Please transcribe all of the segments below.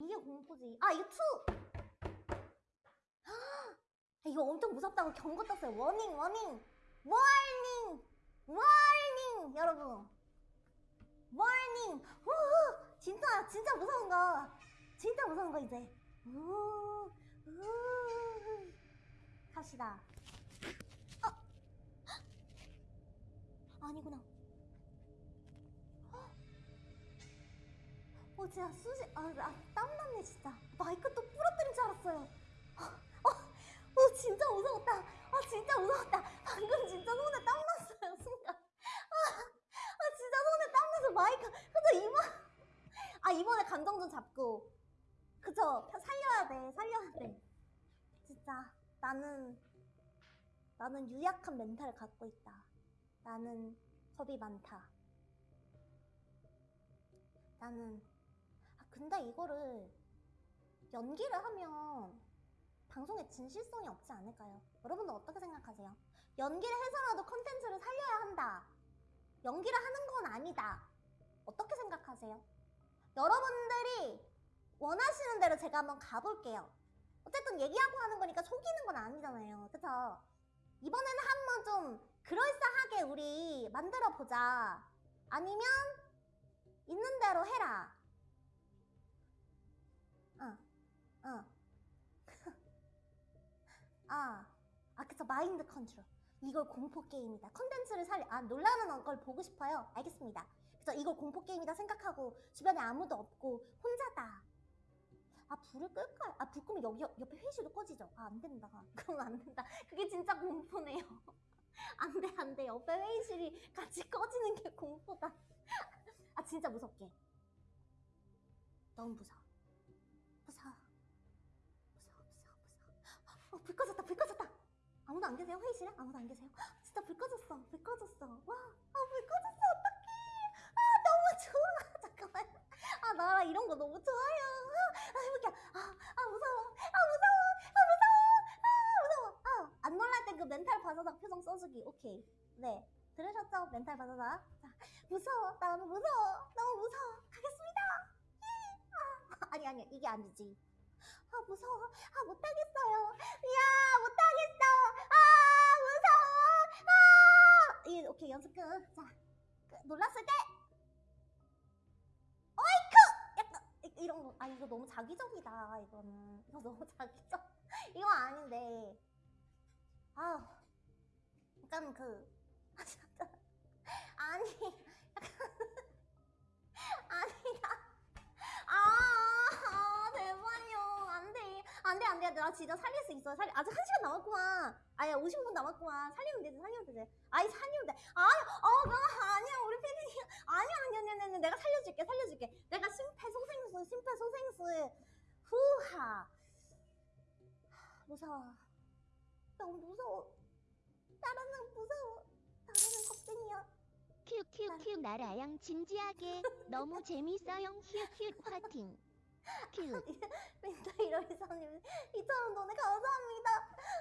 이게 공포지. 아, 이거 two! 아, 이거 엄청 무섭다고 경고 떴어요. Warning, warning! Warning! Warning! 여러분. Warning! 우 진짜, 진짜 무서운 거. 진짜 무서운 거, 이제. 우, 우. 갑시다. 어? 아니구나. 어, 진짜 수지, 아, 아, 땀났네, 진짜. 마이크 또 부러뜨린 줄 알았어요. 어, 어, 진짜 무서웠다. 아, 진짜 무서웠다. 방금 진짜 손에 땀 났어요, 순간. 아, 아 진짜 손에 땀 나서 마이크. 그쵸, 이번, 아, 이번에 감정 좀 잡고. 그쵸, 살려야 돼, 살려야 돼. 진짜, 나는, 나는 유약한 멘탈을 갖고 있다. 나는 겁이 많다. 나는 아 근데 이거를 연기를 하면 방송에 진실성이 없지 않을까요? 여러분들 어떻게 생각하세요? 연기를 해서라도 컨텐츠를 살려야 한다. 연기를 하는 건 아니다. 어떻게 생각하세요? 여러분들이 원하시는 대로 제가 한번 가볼게요. 어쨌든 얘기하고 하는 거니까 속이는 건 아니잖아요. 그쵸? 이번에는 한번 좀 그럴싸하게 우리 만들어 보자. 아니면 있는 대로 해라. 응. 아, 아, 그쵸. 마인드 컨트롤. 이걸 공포 게임이다. 컨텐츠를 살려, 아, 놀라는 걸 보고 싶어요. 알겠습니다. 그쵸. 이걸 공포 게임이다 생각하고 주변에 아무도 없고 혼자다. 아, 불을 끌까요? 아, 불 끄면 여기 옆- 옆에 회의실도 꺼지죠? 아, 안 된다. 그러면 안 된다. 그게 진짜 공포네요. 안 돼, 안 돼. 옆에 회의실이 같이 꺼지는 게 공포다. 아, 진짜 무섭게. 너무 무서워, 무서워. 어, 불 꺼졌다, 불 꺼졌다. 아무도 안 계세요? 회의실에? 아무도 안 계세요? 진짜 불 꺼졌어, 불 꺼졌어. 와, 아, 불 꺼졌어, 어떡해. 아, 너무 좋아. 잠깐만. 아, 나 이런 거 너무 좋아요. 아, 해볼게. 아, 아, 무서워. 아, 무서워. 아, 무서워. 아, 무서워. 아, 안 놀랄 때 그 멘탈 바사삭 표정 써주기. 오케이. 네. 들으셨죠? 멘탈 바사삭. 자, 무서워. 나 너무 무서워. 너무 무서워. 가겠습니다. 예. 아, 아니, 아니. 이게 아니지. 아, 무서워. 아, 못하겠어요. 야, 못하겠어. 아, 무서워. 아! 예, 오케이. 연습 끝. 자, 끝. 놀랐을 때. 어이쿠! 약간 이- 이런 거. 아, 이거 너무 자기적이다. 이거는. 이거 너무 자기적. 이거 아닌데. 아, 약간 그. 아니. 약간. 아니다. 아, 아, 제발요. 안 돼. 안 돼, 안 돼. 나 진짜 살릴 수 있어. 살, 아직 한 시간 남았구만. 아야, 50분 남았구만. 살리면 되지, 살리면 되지. 아이, 살리면 돼. 아, 어, 나 아니야. 우리 피디님. 아니야, 아니야, 아니야, 아니야. 내가 살려줄게, 살려줄게. 내가 심폐소생술, 심폐소생술. 후하. 무서워. 너무 무서워. 나라는 무서워. 나라는 겁쟁이야. 큐큐큐 나라양 진지하게 너무 재밌어요 휴휴 화팅 큐 멘탈 이러이사님 2,000원 돈에 감사합니다.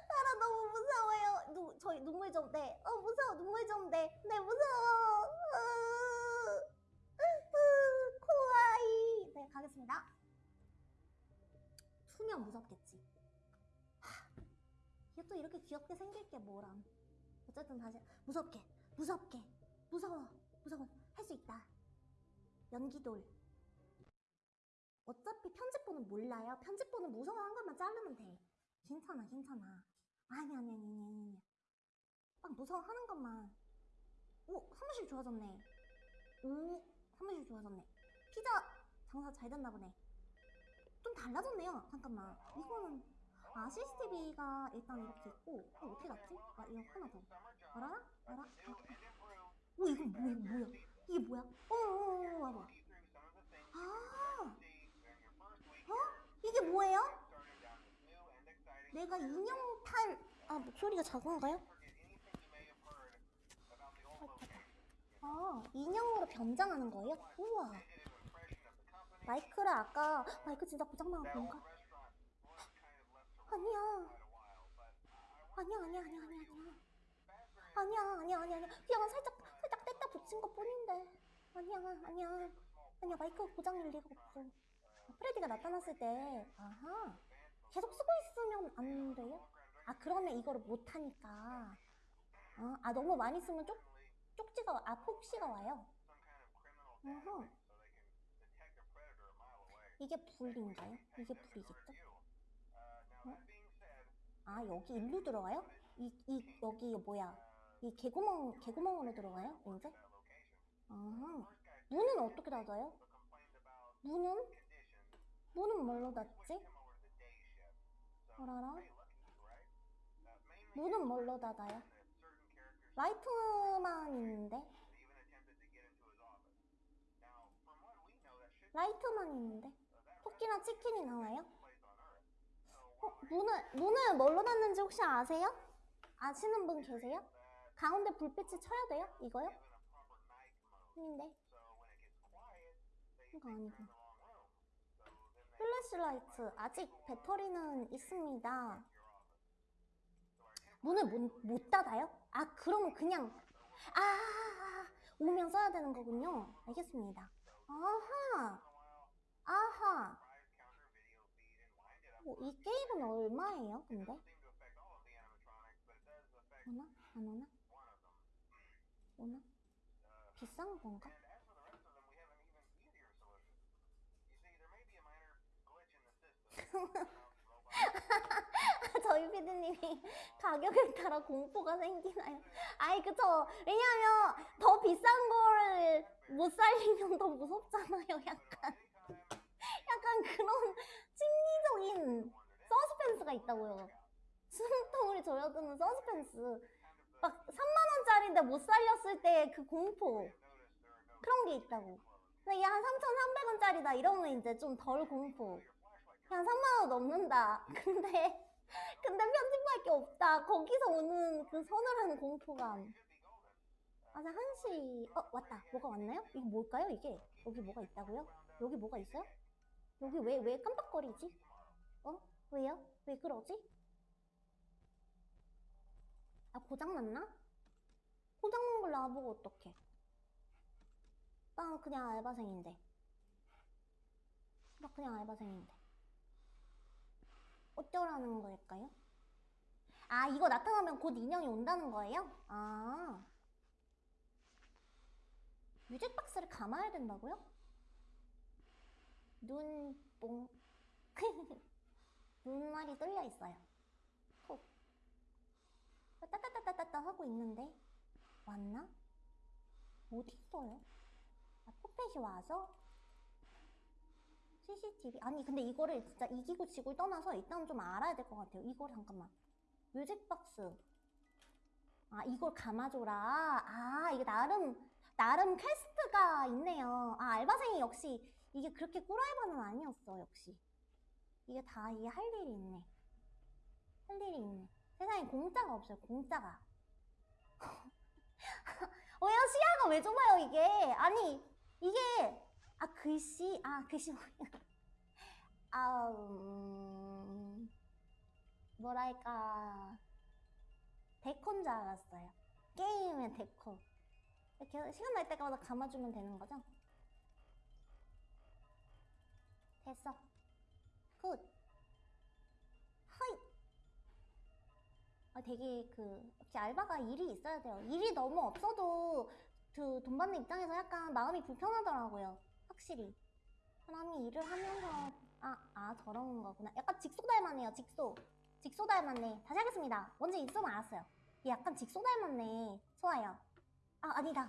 나라 너무 무서워요. 누, 저희 눈물 좀 내. 어 무서워 눈물 좀 내. 네 무서워. 으, 으, 코아이. 네 가겠습니다. 투명 무섭겠지. 하, 이게 또 이렇게 귀엽게 생길 게 뭐람. 어쨌든 다시 무섭게 무섭게 무서워 무서워 할 수 있다. 연기돌. 어차피 편집본은 몰라요. 편집본은 무서워한 것만 자르면 돼. 괜찮아, 괜찮아. 아니, 아니, 아니, 아니, 아니. 딱 무서워하는 것만. 오, 사무실 좋아졌네. 오, 사무실 좋아졌네. 피자 장사 잘 됐나 보네. 좀 달라졌네요. 잠깐만. 이거는, 아, CCTV가 일단 이렇게 있고, 이거 어떻게 놨지? 아, 이거 하나 더. 알아? 알아? 아, 오, 이거 뭐야, 이거 뭐야? 이게 뭐야? 어, 어, 어, 와봐. 아, 어? 이게 뭐예요? 내가 인형 탈, 아, 목소리가 작은가요? 아, 인형으로 변장하는 거예요? 우와. 마이크를 아까, 마이크 진짜 고장나가 보니까. 아니야. 아니야, 아니야, 아니야, 아니야, 아니야. 아니야, 아니야, 아니야, 아니야. 그냥 살짝, 살짝 뗐다 붙인 것 뿐인데. 아니야, 아니야. 아니야, 마이크 고장일 리가 없어. 프레디가 나타났을 때, 아하. 계속 쓰고 있으면 안 돼요? 아, 그러면 이거를 못하니까. 아, 아, 너무 많이 쓰면 쪽, 쪽지가, 아, 폭시가 와요. 어허. 이게 불인가요? 이게 불이겠죠? 어? 아, 여기 일로 들어가요? 이, 이, 여기 뭐야? 이 개구멍, 개구멍으로 들어가요? 이제? 아하. 문은 어떻게 닫아요? 문은? 문은 뭘로 닫지? 어라라? 문은 뭘로 닫아요? 라이트만 있는데? 라이트만 있는데? 토끼랑 치킨이 나와요? 어, 문을, 문을 뭘로 닫는지 혹시 아세요? 아시는 분 계세요? 가운데 불빛을 쳐야 돼요? 이거요? 아닌데. 이거 아니고. flashlight. 아직 배터리는 있습니다. 문을 못, 못 닫아요? 아, 그러면 그냥, 아, 오면 써야 되는 거군요. 알겠습니다. 아하. 아하. 어, 이 게임은 얼마예요, 근데? 오나? 안 오나? 오나? 비싼 건가? 저희 피디님이 가격에 따라 공포가 생기나요? 아이 그쵸? 왜냐면 더 비싼 거를 못 살리면 더 무섭잖아요 약간. 약간 그런 심리적인 서스펜스가 있다고요. 숨통을 조여드는 서스펜스. 막 3만원짜리인데 못 살렸을 때 그 공포. 그런 게 있다고. 근데 이게 한 3,300원짜리다 이러면 이제 좀 덜 공포 그냥 3만 원 넘는다 근데 근데 편집할 게 없다 거기서 오는 그 서늘한 공포감 맞아 한시 어 왔다 뭐가 왔나요? 이게 뭘까요 이게 여기 뭐가 있다고요? 여기 뭐가 있어요? 여기 왜 왜 깜빡거리지? 어? 왜요? 왜 그러지? 아 고장났나? 고장난 걸 나보고 어떡해 나 그냥 알바생인데 나 그냥 알바생인데 어쩌라는 걸까요? 아 이거 나타나면 곧 인형이 온다는 거예요? 아 뮤직 박스를 감아야 된다고요? 눈뽕 눈말이 뚫려 있어요 콕 따따따따따따 하고 있는데 왔나? 어디 있어요? 아, 포펫이 와서 CCTV. 아니 근데 이거를 진짜 이기고 지고 떠나서 일단 좀 알아야 될 것 같아요. 이걸 잠깐만. 뮤직박스. 아 이걸 감아줘라. 아 이게 나름 나름 퀘스트가 있네요. 아 알바생이 역시 이게 그렇게 꿀알바는 아니었어 역시. 이게 다 이게 할 일이 있네. 할 일이 있네. 세상에 공짜가 없어요 공짜가. 왜요 시야가 왜 좁아요 이게? 아니 이게 아 글씨? 아 글씨 뭐야 아 음, 뭐랄까. 데코인 줄 알았어요. 게임의 데코. 이렇게 시간 날 때마다 감아주면 되는 거죠? 됐어. Good. Hi. 아 되게 그 역시 알바가 일이 있어야 돼요. 일이 너무 없어도 그 돈 받는 입장에서 약간 마음이 불편하더라고요 확실히 사람이 일을 하면서 아, 아 저런 거구나. 약간 직소 닮았네요 직소. 직소 닮았네 다시 하겠습니다. 뭔지 있으면 알았어요. 얘 약간 직소 닮았네 좋아요. 아 아니다.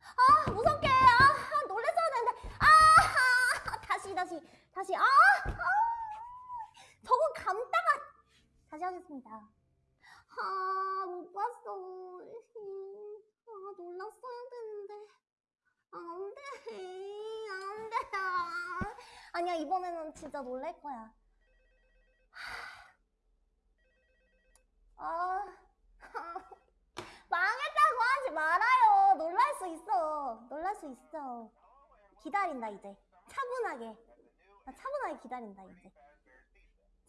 아 무섭게. 아 놀랬어야 되는데. 아 다시 다시 다시. 아, 아. 저거 감다가 다시 하겠습니다. 아못 봤어. 아 놀랐어야 되는데 안 돼 안 돼. 아니야 이번에는 진짜 놀랄 거야. 아. 망했다고 하지 말아요. 놀랄 수 있어. 놀랄 수 있어. 기다린다 이제. 차분하게. 나 차분하게 기다린다 이제.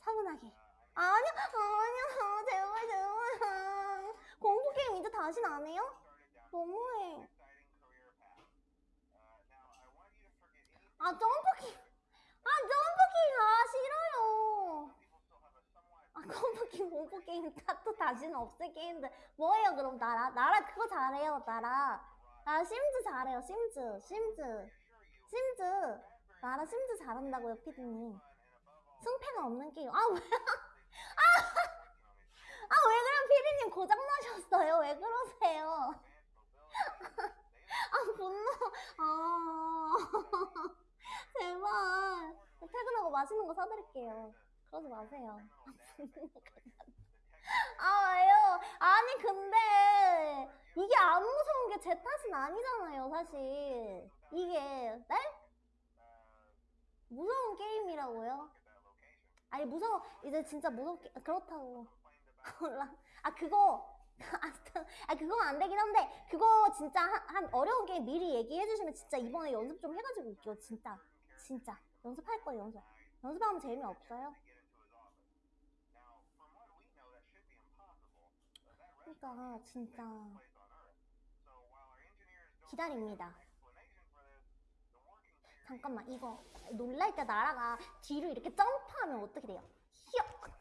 차분하게. 아니야 아니야. 제발 제발. 공포 게임 이제 다신 안 해요? 너무해 아 점프키 아 Jump King 아 싫어요. 아 Jump King 공포 게임 다또 다시는 없을 게임들 뭐예요 그럼 나라? 나라 그거 잘해요 나라. 나라 Sims 잘해요 Sims Sims. Sims. 나라 Sims 잘한다고요 피디님. 승패가 없는 게임. 아 왜 아왜 그럼 피디님 고장 나셨어요? 왜 그러세요? 아 분노. 아 제발 퇴근하고 맛있는 거 사드릴게요. 그러지 마세요. 아 왜요? 아니 근데 이게 안 무서운 게 제 탓은 아니잖아요 사실. 이게 네? 무서운 게임이라고요? 아니 무서워. 이제 진짜 무섭게 그렇다고. 몰라. 아 그거 아 그건 안 되긴 한데 그거 진짜 한, 한 어려운 게임 미리 얘기해 주시면 진짜 이번에 연습 좀 해가지고 올게요 진짜 진짜. 연습할 거예요 연습. 연습하면 재미없어요. 그러니까 진짜 기다립니다. 잠깐만 이거 놀랄 때 나라가 뒤로 이렇게 점프하면 어떻게 돼요? 히역.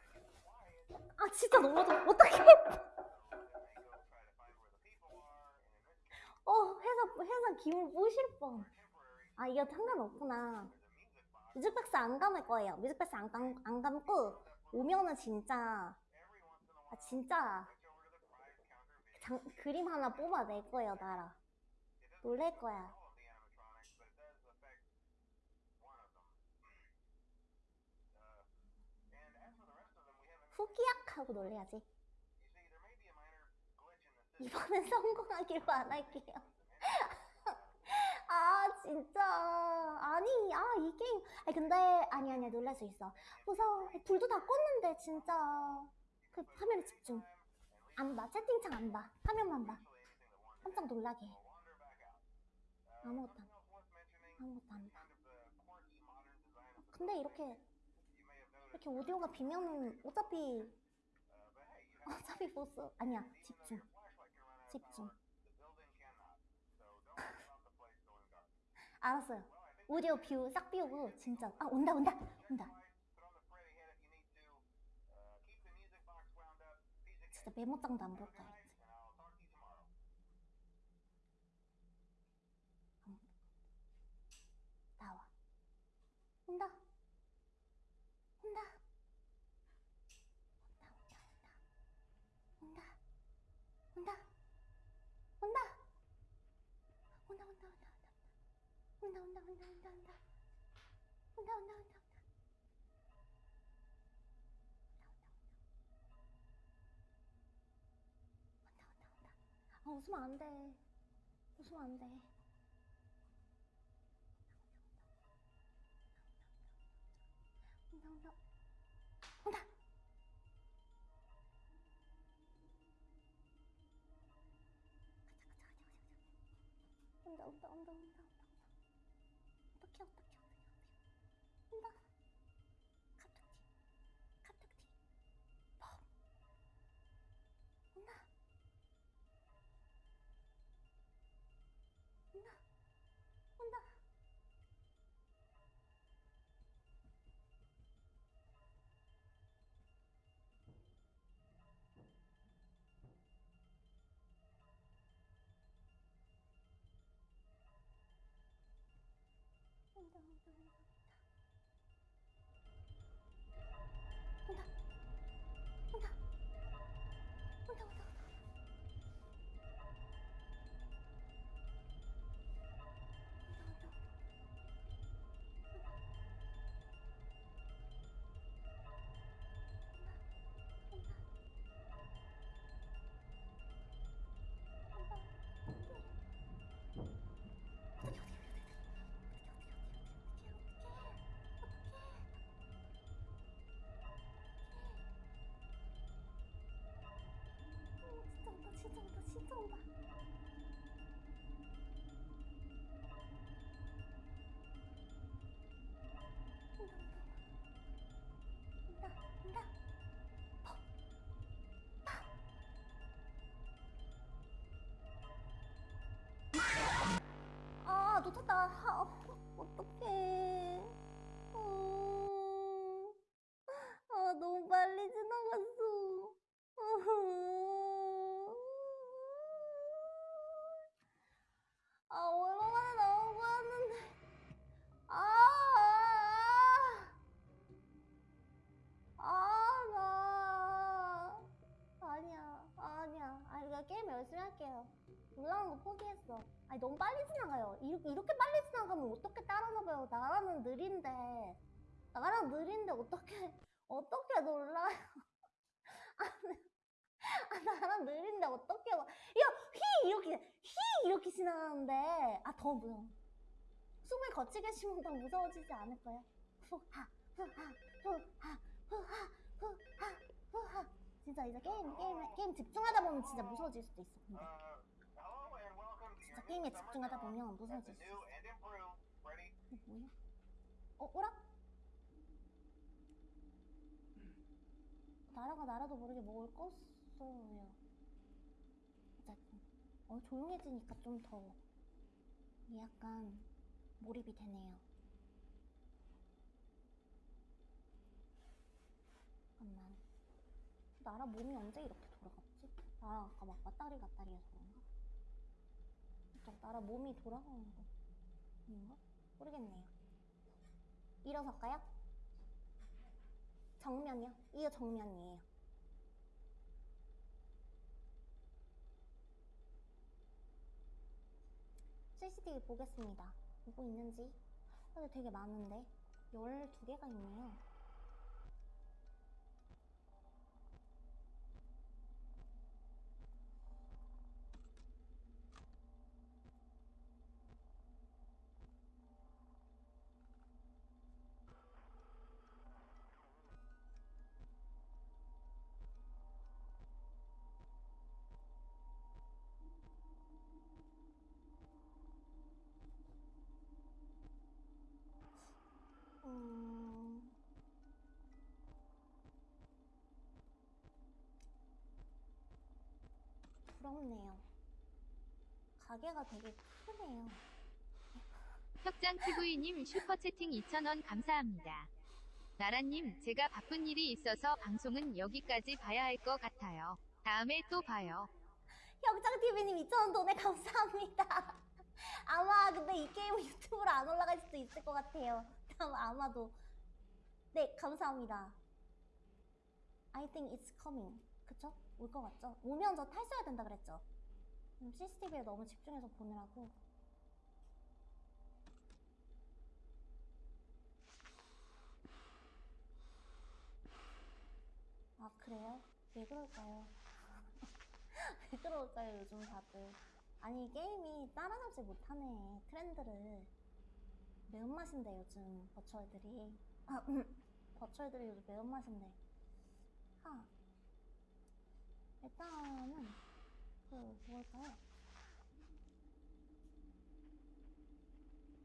아 진짜 너무 좋아 어떡해. 어 회사 회사 기분 뿌실 뻔아 이거 상관없구나 뮤직박스 안 감을 거예요. 뮤직박스 안, 감, 안 감고 오면은 진짜 아 진짜 장, 그림 하나 뽑아낼 거예요 나라. 놀랄 거야. 후기약 하고 놀래야지. 이번엔 할게요. 아 진짜. 아니 아 이 게임. 아니 근데 아니 아니야. 놀랄 수 있어. 무서워 불도 다 껐는데 진짜. 그 화면에 집중. 안 봐. 채팅창 안 봐. 화면만 봐. 깜짝 놀라게 해. 아무것도 안 아무것도 안봐. 근데 이렇게 이렇게 오디오가 비면 어차피 어차피 보스 아니야. 집중. 집중 알았어요. 오디오 뷰싹 비우고 진짜 아 온다 온다 온다. 진짜 메모장도 안 볼까 온다 온다 온다 온다 아 웃으면 안 돼. 웃으면 안 돼. 온다 온다 온다. 온다 온다 온다 온다 놓쳤다. 아, 어떡해. 어. 모르겠어. 아니 너무 빨리 지나가요. 이렇게, 이렇게 빨리 지나가면 어떻게 따라잡아요? 나라는 느린데. 나라는 느린데 어떻게 어떻게 놀라요? 아니, 아, 나랑 느린데 어떻게 막, 야, 휘! 이렇게, 휘! 이렇게 지나가는데, 아, 더 무서워. 숨을 거치게 쉬면 더 무서워지지 않을까요? 후하, 후하, 후하, 후하, 후하, 후하. 진짜 이제 게임, 게임, 게임 집중하다 보면 진짜 무서워질 수도 있어, 근데. 진짜 게임에 집중하다 보면 무서워질 수 있어. 뭐야? 어, 오라? 나라가 나라도 모르게 뭘 껐어요. 어, 조용해지니까 좀 더 약간 몰입이 되네요. 잠깐만. 나라 몸이 언제 이렇게 돌아갔지? 나라 아까 막 왔다리 갔다리 해서 그런가? 저 나라 몸이 돌아가는 거 아닌가? 모르겠네요. 일어설까요? 정면이요? 이거 정면이에요. CCTV 보겠습니다. 보고 있는지. 근데 되게 많은데. 12개가 있네요. 부럽네요. 가게가 되게 크네요. 혁장 TV님 슈퍼채팅 2,000원 감사합니다. 나라님, 제가 바쁜 일이 있어서 방송은 여기까지 봐야 할 것 같아요. 다음에 또 봐요. 형장TV님 2,000원 돈에 감사합니다. 아마 근데 이 게임은 유튜브로 안 올라갈 수도 있을 것 같아요. 아마, 아마도. 네, 감사합니다. I think it's coming. 그쵸? 올 것 같죠? 오면 저 탈수해야 된다 그랬죠? 음, CCTV에 너무 집중해서 보느라고. 아, 그래요? 왜 그럴까요? 왜 그럴까요, 요즘 다들? 아니, 게임이 따라잡지 못하네, 트렌드를. 매운맛인데, 요즘, 버추얼들이. 아, 음, 버추얼들이 요즘 매운맛인데. 하. 일단은, 그, 뭘까요?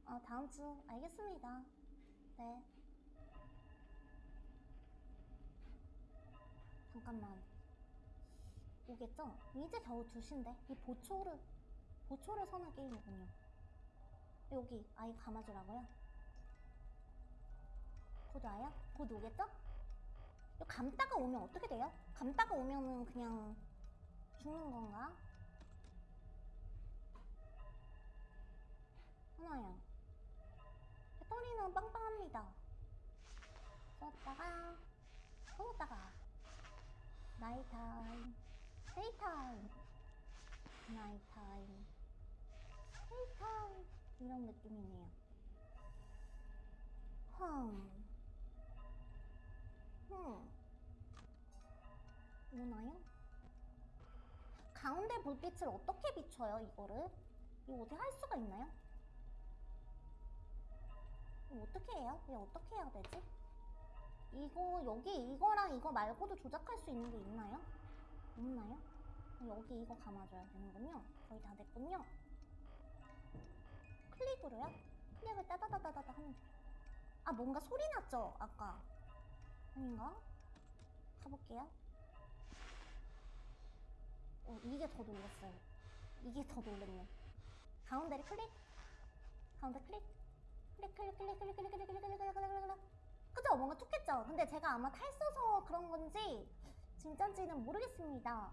아, 다음 주, 알겠습니다. 네. 잠깐만. 오겠죠? 이제 겨우 2시인데? 이 보초를, 보초를 서는 게임이군요. 여기 아이 감아주라고요? 곧 와요? 곧 오겠죠? 감다가 오면 어떻게 돼요? 감다가 오면은 그냥 죽는 건가? 하나요. 배터리는 빵빵합니다. 썼다가, 쏘다가. Nighttime daytime Nighttime daytime 이런 느낌이네요 흠 흠. 오나요? 가운데 불빛을 어떻게 비춰요 이거를? 이거 어떻게 할 수가 있나요? 어떻게 해요? 이거 어떻게 해야 되지? 이거 여기 이거랑 이거 말고도 조작할 수 있는 게 있나요? 없나요? 여기 이거 감아줘야 되는군요. 거의 다 됐군요. 클릭으로요? 클릭을 따다다다다다 하면 돼요. 아 뭔가 소리 났죠? 아까 아닌가? 가볼게요. 어 이게 더 놀랐어요. 이게 더 놀랐네. 가운데를 클릭. 가운데 클릭. 클릭 클릭 클릭 클릭 클릭 클릭 클릭 클릭 클릭 클릭 클릭 그죠? 뭔가 툭했죠? 근데 제가 아마 탈 써서 그런 건지 진짠지는 모르겠습니다.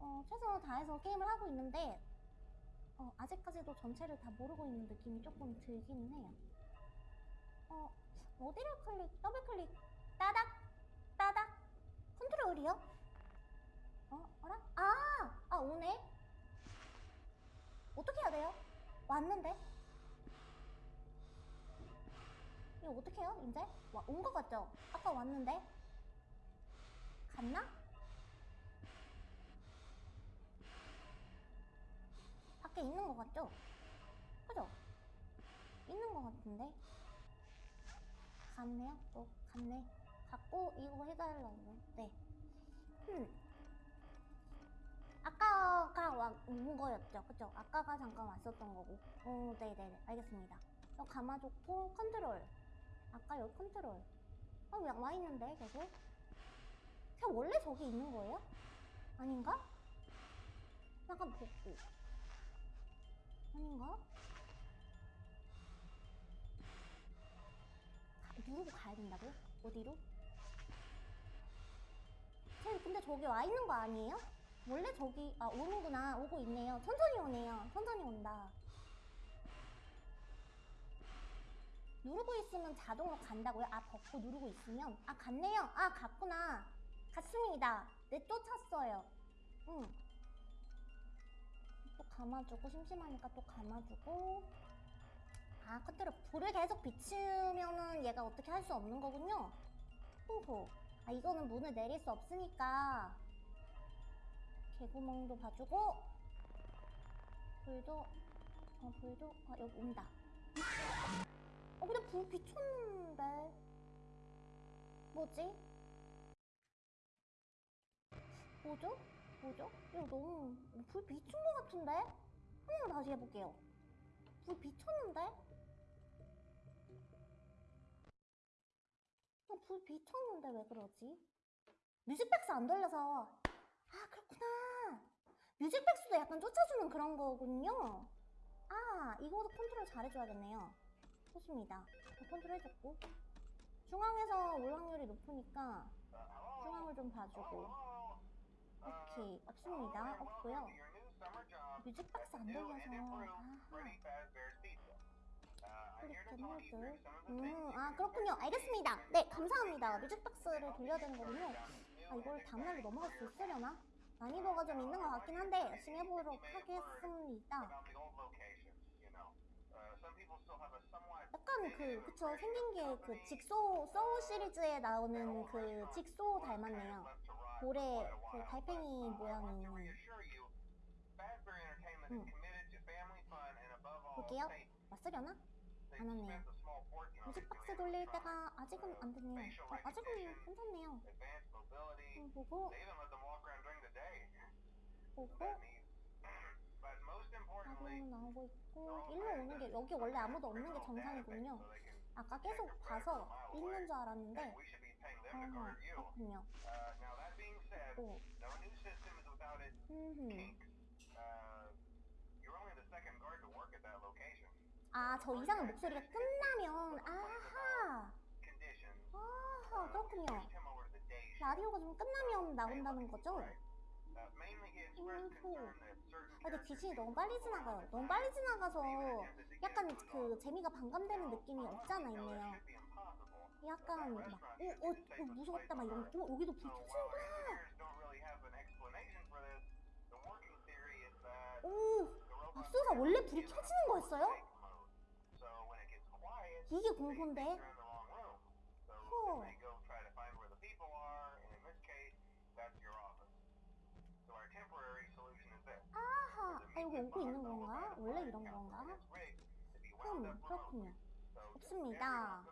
어, 최선을 다해서 게임을 하고 있는데 어, 아직까지도 전체를 다 모르고 있는 느낌이 조금 들기는 해요. 어, 어디를 클릭, 더블 클릭, 따닥, 따닥, 컨트롤이요? 어, 어라? 아, 아 오네. 어떻게 해야 돼요? 왔는데? 이거 어떻게 해요, 이제? 온거 같죠? 아까 왔는데? 갔나? 밖에 있는 거 같죠? 그죠? 있는 거 같은데? 갔네요? 또 갔네. 갔고 이거 해달라고. 네. 음. 아까가 와- 온 거였죠. 그죠? 아까가 잠깐 왔었던 거고. 어, 네네네. 알겠습니다. 이거 감아줬고, 컨트롤. 아까 여기 컨트롤. 아, 왜 와 있는데, 계속? 그냥 원래 저기 있는 거예요? 아닌가? 약간 복구. 아닌가? 가- 누르고 가야 된다고요? 어디로? 쟤 근데 저기 와 있는 거 아니에요? 원래 저기 아 오는구나. 오고 있네요. 천천히 오네요. 천천히 온다. 누르고 있으면 자동으로 간다고요? 아 벗고 누르고 있으면? 아 갔네요. 아 갔구나. 갔습니다. 네 쫓았어요. 응. 또 감아주고 심심하니까 또 감아주고. 아 컨트롤 불을 계속 비추면은 얘가 어떻게 할 수 없는 거군요. 호호 아 이거는 문을 내릴 수 없으니까 개구멍도 봐주고 불도 어 불도 아 여기 온다 어 근데 불 비쳤는데 뭐지? 뭐죠? 뭐죠? 이거 너무 불 비춘 것 같은데? 한 번만 다시 해볼게요 불 비쳤는데? 불 비쳤는데 왜 그러지? 뮤직박스 안 돌려서. 아 그렇구나. 뮤직박스도 약간 쫓아주는 그런 거군요. 아 이거도 컨트롤 잘해줘야겠네요. 좋습니다. 컨트롤 해줬고. 중앙에서 올 확률이 높으니까 중앙을 좀 봐주고. 오케이 없습니다. 없고요. 뮤직박스 안 돌려서. 모드 음 아 그렇군요. 알겠습니다. 네 감사합니다. 뮤직박스를 돌려야 되는 거군요. 아 이걸 다음날로 넘어갈 수 있으려나? 난이도가 좀 있는 것 같긴 한데 열심히 해보도록 하겠습니다. 약간 그 그쵸 생긴 게 그 직소 소울 시리즈에 나오는 그 직소 닮았네요. 볼에 그 달팽이 모양이 있는 음. 볼게요. 왔으려나? 안 왔네요. 뮤직 박스 돌릴 때가 아직은 안 됐네요. 어, 아직은 괜찮네요. 음, 보고. 보고. 나도 나오고 있고 일로 오는 게 여기 원래 아무도 없는 게 정상이군요. 아까 계속 봐서 있는 줄 알았는데. 아하 그렇군요. 또음흠 아 저 이상한 목소리가 끝나면 아하. 아하 그렇군요. 라디오가 좀 끝나면 나온다는 거죠? 음후 아 근데 귀신이 너무 빨리 지나가요 너무 빨리 지나가서 약간 그 재미가 반감되는 느낌이 없잖아 있네요. 약간 막 오, 오, 오 무서웠다 막 이런 오 여기도 불 켜지는구나 오! 맙소사 원래 불이 켜지는 거였어요? 이게 공포인데 허 아하 아 여기 오고 있는 건가? 원래 이런 건가? 흠 그렇군요 없습니다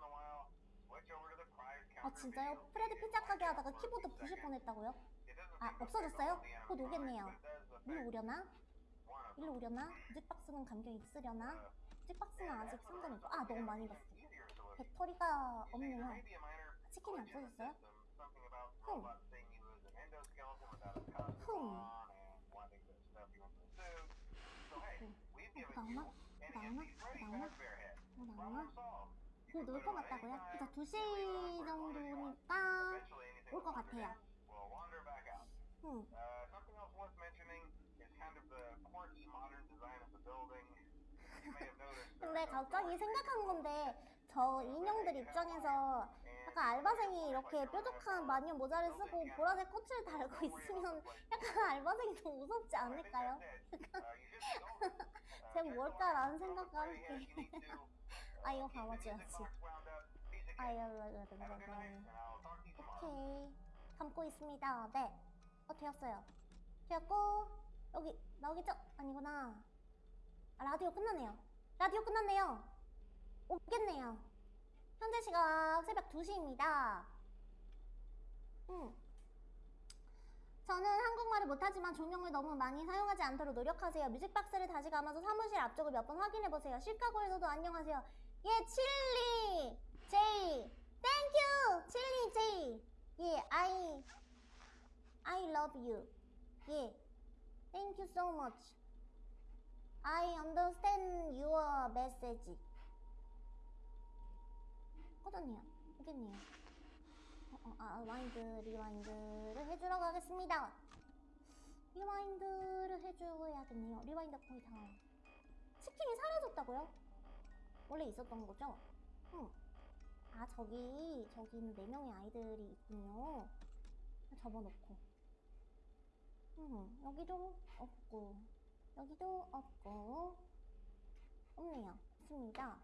아 진짜요? 프레드 피자 가게 하다가 키보드 부실 뻔했다고요? 아 없어졌어요? 곧 오겠네요 일로 오려나? 일로 오려나? 뮤직박스는 감겨 있으려나? 뮤직박스는 아직 상관이 없고 아 너무 많이 봤어 배터리가 없네요 치킨이 없어졌어요? 흠 흠. 나오나? 나오나? 나오나? 어, 나오나? 곧올것 같다고요? 그래서 2시 정도니까 올 것 같아요. 응. 근데 갑자기 생각한 건데 저 인형들 입장에서 약간 알바생이 이렇게 뾰족한 마녀 모자를 쓰고 보라색 꽃을 달고 있으면 약간 알바생이 더 무섭지 않을까요? 쟤 뭘까라는 생각과 함께. 아 이거 감아줘야지 아 이거. 오케이. 감고 있습니다. 네어 되었어요. 되었고 여기 나오겠죠? 아니구나 아 라디오 끝났네요. 라디오 끝났네요. 오겠네요. 현재 시각 새벽 2시입니다. 음. 저는 한국말을 못하지만 조명을 너무 많이 사용하지 않도록 노력하세요. 뮤직박스를 다시 감아서 사무실 앞쪽을 몇 번 확인해보세요. 시카고에서도 안녕하세요. 예, 칠리! 제이! Thank you 칠리 제이! 예, I I love you. 예, thank you so much I understand your message 꺼졌네요. 오겠네요. 어, 어, 아, wind rewind를 해주러 가겠습니다. rewind를 해줘야겠네요. rewind 거의 다. 치킨이 사라졌다고요? 원래 있었던 거죠? 응. 아, 저기, 저기는 네 명의 아이들이 있군요. 접어놓고. 음, 여기도 없고, 여기도 없고, 없네요. 없습니다.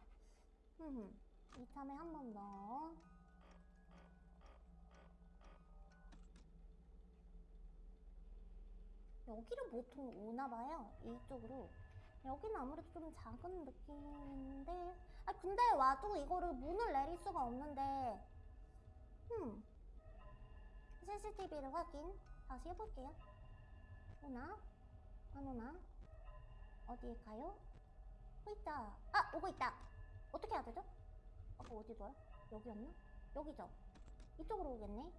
음, 이참에 한 번 더. 여기로 보통 오나봐요. 이쪽으로. 여기는 아무래도 좀 작은 느낌인데. 아, 근데 와도 이거를 문을 내릴 수가 없는데. 음. CCTV를 확인 다시 해볼게요. 오나? 안 오나? 어디일까요? 오 있다. 아, 오고 있다. 어떻게 해야 되죠? 아까 어디더라? 여기였나? 여기죠? 이쪽으로 오겠네.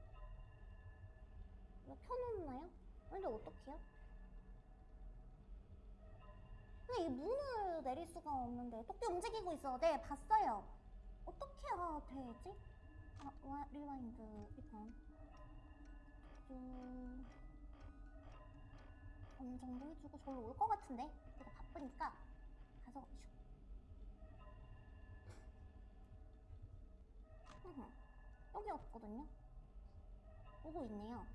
이거 켜놓나요? 근데 어떡해요? 근데 이 문을 내릴 수가 없는데 토끼 움직이고 있어. 네, 봤어요. 어떻게 해야 되지? 아, 와, rewind 일단 좀 어느 정도 해주고 저로 올 것 같은데 내가 바쁘니까 가서 슉. 여기 없거든요. 오고 있네요.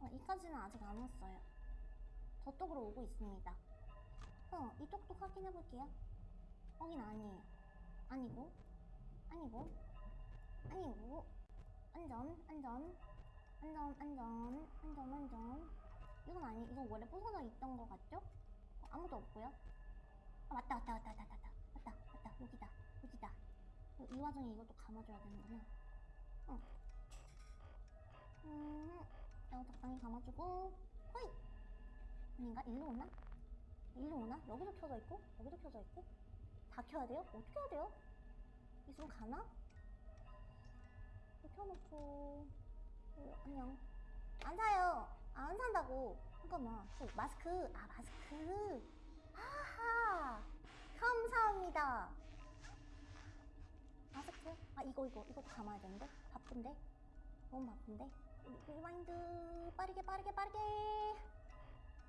어, 이까지는 아직 안 왔어요. 저쪽으로 오고 있습니다. 어, 이쪽도 확인해 볼게요. 거긴 아니에요. 아니고, 아니고, 아니고, 안전, 안전, 안전, 안전, 안전, 안전. 이건 아니, 이거 원래 부서져 있던 거 같죠? 어, 아무도 없고요. 아, 맞다, 맞다, 맞다, 맞다, 맞다, 맞다, 맞다, 여기다, 여기다. 어, 이 와중에 이것도 감아줘야 되는구나. 어. 음, 이거 적당히 감아주고, 호이! 아닌가? 일로 오나? 일로 오나? 여기도 켜져 있고, 여기도 켜져 있고. 다 켜야 돼요? 어떻게 해야 돼요? 있으면 가나? 켜놓고, 어, 안녕. 안 사요. 아, 안 산다고. 잠깐만. 어, 마스크. 아, 마스크. 하하. 감사합니다. 마스크? 아, 이거, 이거, 이거 감아야 되는데? 바쁜데? 너무 바쁜데? re- rewind. 빠르게, 빠르게, 빠르게.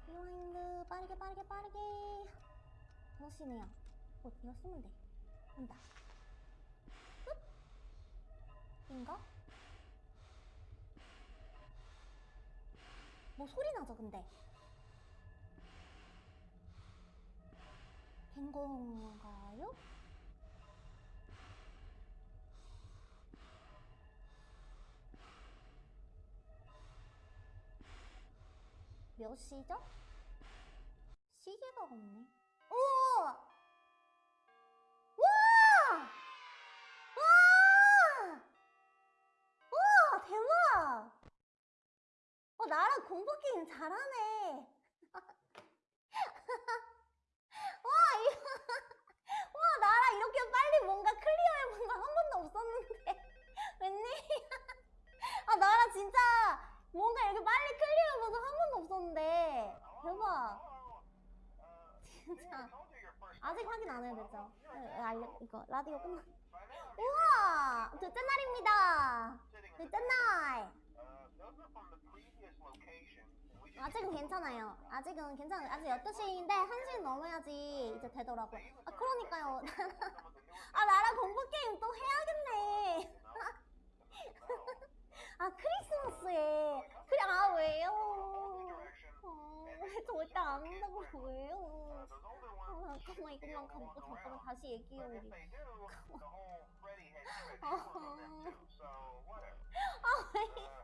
리와인드. 빠르게, 빠르게, 빠르게. 멋이네요. 어, 이거 쓰면 돼. 온다. 끝? 인가? 뭐 소리 나죠, 근데? 된 건가요? 몇 시죠? 시계가 없네. 오! 어, 나랑 공포 게임 잘하네. 와, 이거, 와, 나랑 이렇게 빨리 뭔가 클리어해본 거한 번도 없었는데. 웬일이야. 아, 나랑 진짜 뭔가 이렇게 빨리 클리어해본 거한 번도 없었는데. 대박. 진짜. 아직 확인 안 해도 되죠? 네, 알려, 이거, 라디오 끝나. 우와! 둘째 날입니다. 둘째 날. 아직은 괜찮아요. 아직은 괜찮아요. 아직 12시인데 1시 넘어야지 이제 되더라고요. 아, 그러니까요. 아, 나랑 공포게임 또 해야겠네. 아, 크리스마스에. 그래, 아, 왜요? 어, 절대 안 한다고 왜요? 어, 잠깐만 이것만 감고 잠깐만 다시 얘기해 우리. whatever. 아 왜?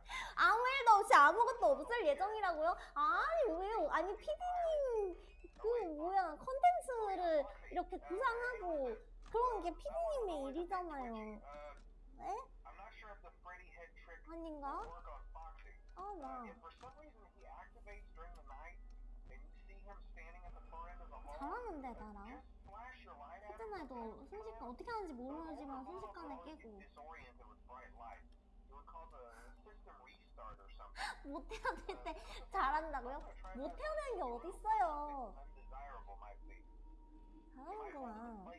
Uh, 아무 일도 없이 아무것도 없을 예정이라고요? 아니 왜요? 아니 피디님 그 뭐야 컨텐츠를 이렇게 구상하고 그런 게 피디님의 일이잖아요. uh, 네? 아닌가? 아 나. 잘하는데 나랑. 했잖아도 순식간 어떻게 하는지 모르지만 순식간에 깨고 못될때 잘한다고요? 못 되는 게 어딨어요? 잘하는구나. Uh.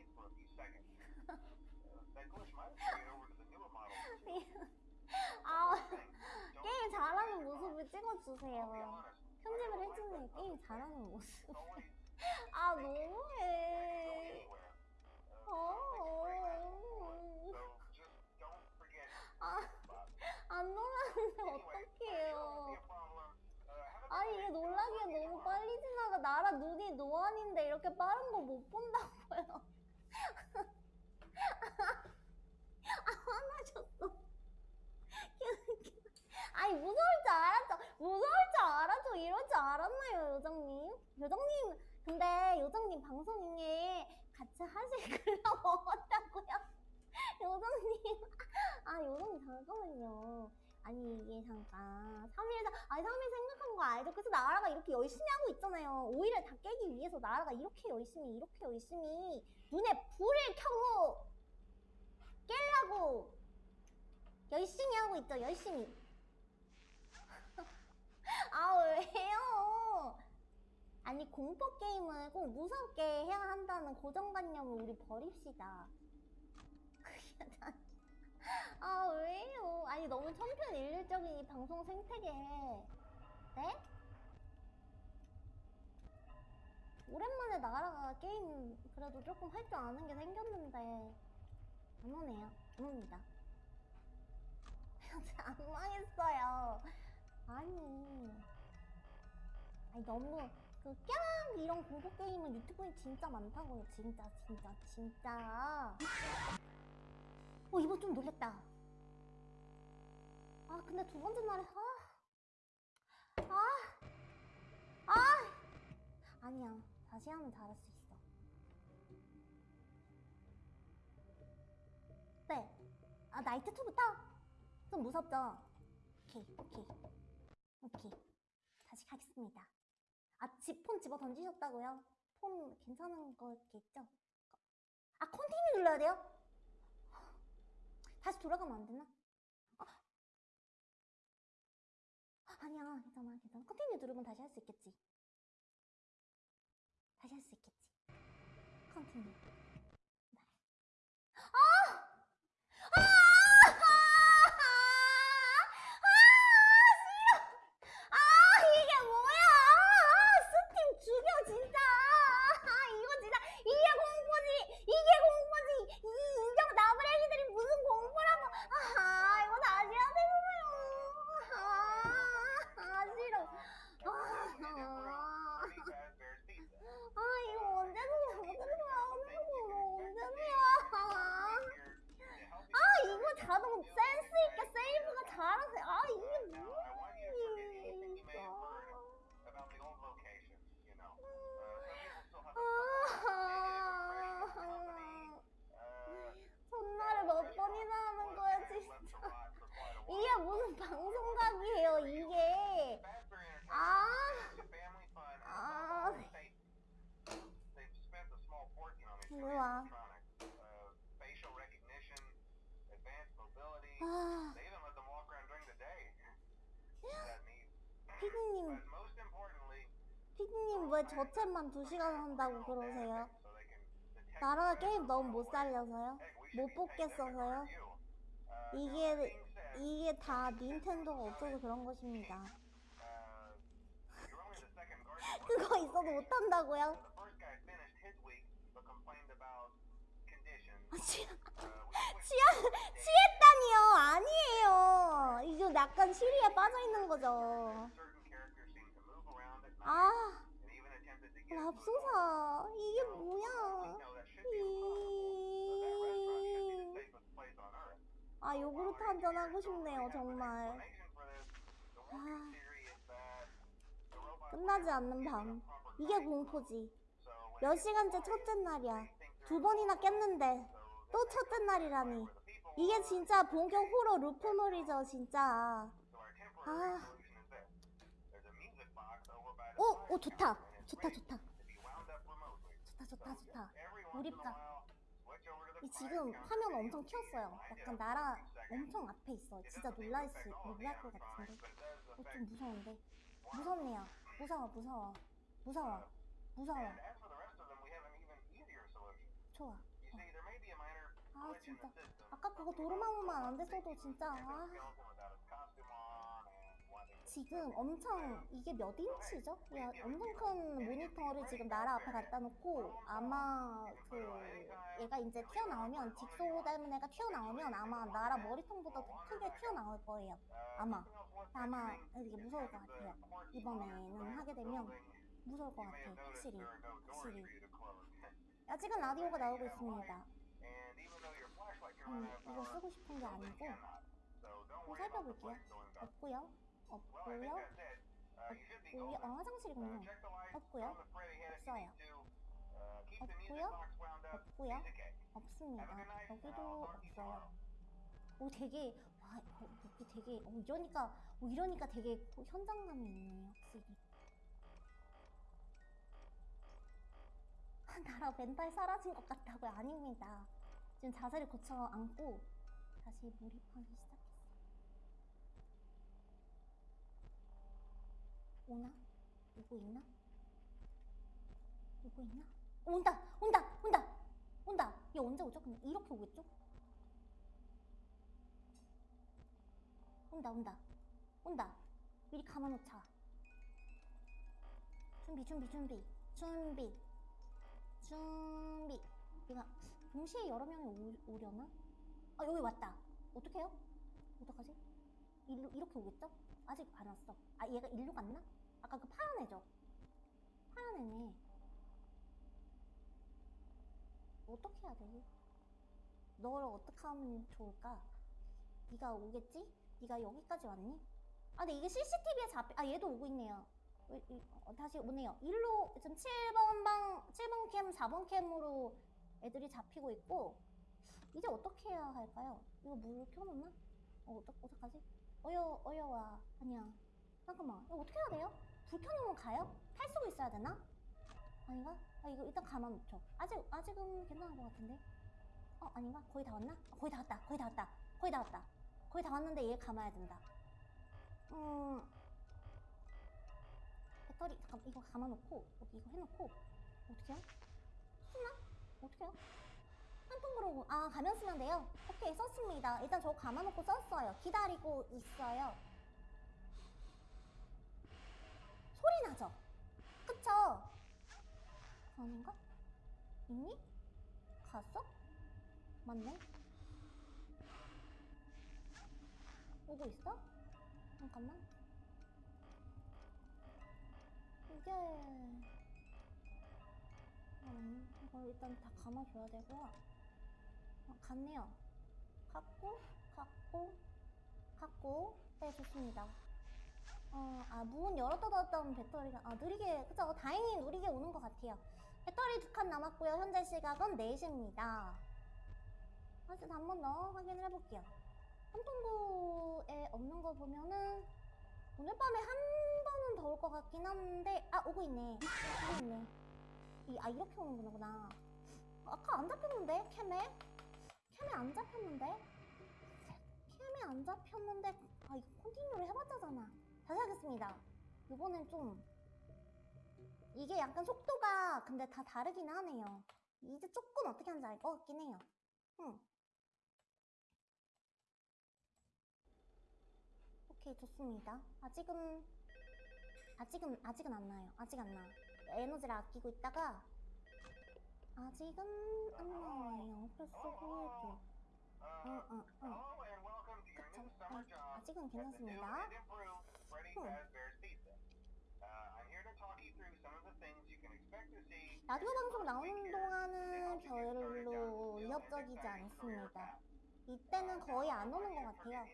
아 게임 잘하는 모습을 찍어주세요. 편집을 해주는 게임 잘하는 모습. 아 너무해. Uh, 어. 아. 안 놀랐는데 어떡해요. 아 good 이게. 놀라기에 너무 빨리 지나가. 나라 눈이 노안인데 이렇게 빠른 거 못 본다고요. 아 화나셨어. 아니 무서울 줄 알았죠. 무서울 줄 알았죠. 이럴 줄 알았나요, 요정님? 요정님, 근데 요정님 방송에 같이 하실 글러 먹었다고요? 요정님, 아 요정님 잠깐만요. 아니 이게 잠깐 3일 아니 3일 생각한 거 알죠? 그래서 나라가 이렇게 열심히 하고 있잖아요. 오히려 다 깨기 위해서 나라가 이렇게 열심히 이렇게 열심히 눈에 불을 켜고 깨려고 열심히 하고 있죠. 열심히. 아 왜요? 아니 공포 게임을 꼭 무섭게 해야 한다는 고정관념을 우리 버립시다. 아 왜요? 아니 너무 천편일률적인 이 방송 생태계. 네? 오랜만에 나라가 게임 그래도 조금 할 줄 아는 게 생겼는데 안 오네요. 안 옵니다. 안 망했어요. 아니. 아니 너무 그꺄 이런 공포 게임은 유튜브에 진짜 많다고요. 진짜 진짜 진짜. 어 이거 좀 놀랬다. 아 근데 두 번째 날에 아. 아. 아. 아니야. 다시 하면 잘할 수 있어. 네. 아 나이트 2부터? 좀 무섭죠? 오케이 오케이 오케이 다시 가겠습니다. 아, 집, 폰 집어 던지셨다고요? 폰 괜찮은 거겠죠? 아, continue 눌러야 돼요? 다시 돌아가면 안 되나? 아, 아니야, 괜찮아, 괜찮아. continue 누르면 다시 할 수 있겠지. 다시 할 수 있겠지. continue. 네. 아! 아! 아! 싫어! 아 이게 뭐야 아, 스팀 죽여 진짜 아 이거 진짜 이게 공포지 이게 공포지 이 인형 나부랭이들이 무슨 공포라고 아 이거 다시 해야 되잖아요 아, 아 싫어 아, Freddy Fazbear's Pizza. 아 이거 언제는 언제는 나오는 거 언제는야 아 이거 자동 센스 있게 세이브가 잘하세요 아 이게 Now, I want you to forget anything you may have heard about the old locations, you know. Uh, some people still have a somewhat negative impression of the company. Uh, 전날에 몇 번이나 하는 거야 left 진짜 to rot for quite a while. 이게 무슨 방송각이에요 이게 Fazbear 아 Entertainment is a family fun and 아 they, they've spent a small fortune on these 일로 와. animatronics. Uh, facial recognition, advanced mobility. 아, They even let them walk around during the day. That neat. 피디님 But most importantly, 피디님 왜 저 챗만 2시간 한다고 그러세요? 나라가 게임 너무 못. 살려서요? 못 뽑겠어서요? Uh, 이게 이게 다 닌텐도가 어쩌고 그런 것입니다 uh. 그거 있어도 못한다고요? 아, 취, Uh, we switched 취하, 취했다니요 아니에요 이거 약간 시리에 빠져있는 거죠 certain 맙소사 이게 뭐야? 이... 아 요구르트 한잔 하고 싶네요 정말. 아, 끝나지 않는 밤. 이게 공포지. 몇 시간째 첫째 날이야. 두 번이나 깼는데 또 첫째 날이라니. 이게 진짜 본격 호러 루프놀이죠 진짜. 아. 오, 오 좋다. 좋다 좋다. 좋다 좋다 좋다. 몰입감. 이 지금 화면 엄청 튀었어요. 약간 나라 엄청 앞에 있어. 진짜 놀랄 수 놀랄 것 같은데. 어, 좀 무서운데. 무섭네요. 무서워 무서워 무서워 무서워. 좋아. 아 진짜. 아까 그거 도르마무만 안 됐어도 진짜 아. 지금 엄청 이게 몇 인치죠? 야, 엄청 큰 모니터를 지금 나라 앞에 갖다 놓고 아마 그 얘가 이제 튀어나오면 딕소 닮은 애가 튀어나오면 아마 나라 머리통보다 더 크게 튀어나올 거예요. 아마 아마 이게 무서울 것 같아요. 이번에는 하게 되면 무서울 것 같아요. 확실히 확실히. 아직은 라디오가 나오고 있습니다. 음, 이거 쓰고 싶은 게 아니고 좀 살펴볼게요. 없고요. 없고요. 없고요. 어, 화장실이군요. 없고요. 없어요. 없고요. 없고요. 없습니다. 여기도 없어요. 오 되게 와 어, 여기 되게 어, 이러니까 어, 이러니까 되게 현장감이 있네요. 확실히. 나라 멘탈 사라진 것 같다고요? 아닙니다. 지금 자세를 고쳐 앉고 다시 몰입하기 시작 오나? 오고 있나? 오고 있나? 어, 온다! 온다! 온다! 온다! 얘 언제 오죠? 근데 이렇게 오겠죠? 온다 온다 온다 미리 감아놓자 준비 준비 준비 준비 준비 얘가 동시에 여러 명이 오, 오려나? 아 여기 왔다 어떡해요? 어떡하지? 일로 이렇게 오겠죠? 아직 안 왔어 아 얘가 일로 갔나? 아까 그 파란 애죠? 파란 애네 어떻게 해야 되지? 너를 어떻게 하면 좋을까? 네가 오겠지? 네가 여기까지 왔니? 아 근데 이게 CCTV에 잡히 아 얘도 오고 있네요 어, 다시 오네요 일로 지금 7번 방 7번 캠 4번 캠으로 애들이 잡히고 있고 이제 어떻게 해야 할까요? 이거 물 켜놓나? 어 어떡, 어떡하지? 어여 어여와 아니야 잠깐만 이거 어떻게 해야 돼요? 불 켜놓으면 가요? 탈 수고 있어야 되나? 아닌가? 아 이거 일단 가만 놓죠 아직 아직은 괜찮은 것 같은데 어 아닌가? 거의 다 왔나? 아, 거의 다 왔다 거의 다 왔다 거의 다 왔다 거의 다 왔는데 얘 감아야 된다 음 배터리 잠깐 이거 감아놓고 여기 이거 해놓고 어떻게 해요? 쓰나? 어떻게 해요? 한 통으로 아 가면 쓰면 돼요? 오케이 썼습니다 일단 저 감아놓고 썼어요 기다리고 있어요 소리 나죠? 그쵸? 아닌가? 있니? 갔어? 맞네 오고 있어? 잠깐만 이게 음, 이거 일단 다 감아줘야 되고요 어, 갔네요 갔고 갔고 갔고 네 좋습니다 어, 아, 문 열었다 닫았다 하면 배터리가, 아, 느리게, 그쵸? 다행히 느리게 오는 것 같아요. 배터리 두 칸 남았고요. 현재 시각은 4시입니다. 다시 한번 더 확인을 해볼게요. 한통구에 없는 거 보면은, 오늘 밤에 한 번은 더 올 것 같긴 한데, 아, 오고 있네. 오고 있네. 이, 아, 이렇게 오는구나. 아까 안 잡혔는데? 캠에? 캠에 안 잡혔는데? 캠에 안 잡혔는데, 아, 이거 컨티뉴를 해봤자잖아. 다시 하겠습니다. 이번엔 좀 이게 약간 속도가 근데 다 다르긴 하네요. 이제 조금 어떻게 하는지 알 것 같긴 해요. 응. 오케이 좋습니다. 아직은 아직은 아직은 안 나요. 아직 안 나. 에너지를 아끼고 있다가 아직은 안 나와요. 벌써 보여줘. 응, 응, 응. 그쵸. 네, 아직은 괜찮습니다. 라디오 방송 나오는 동안은 별로 위협적이지 않습니다. 이때는 거의 안 오는 것 같아요.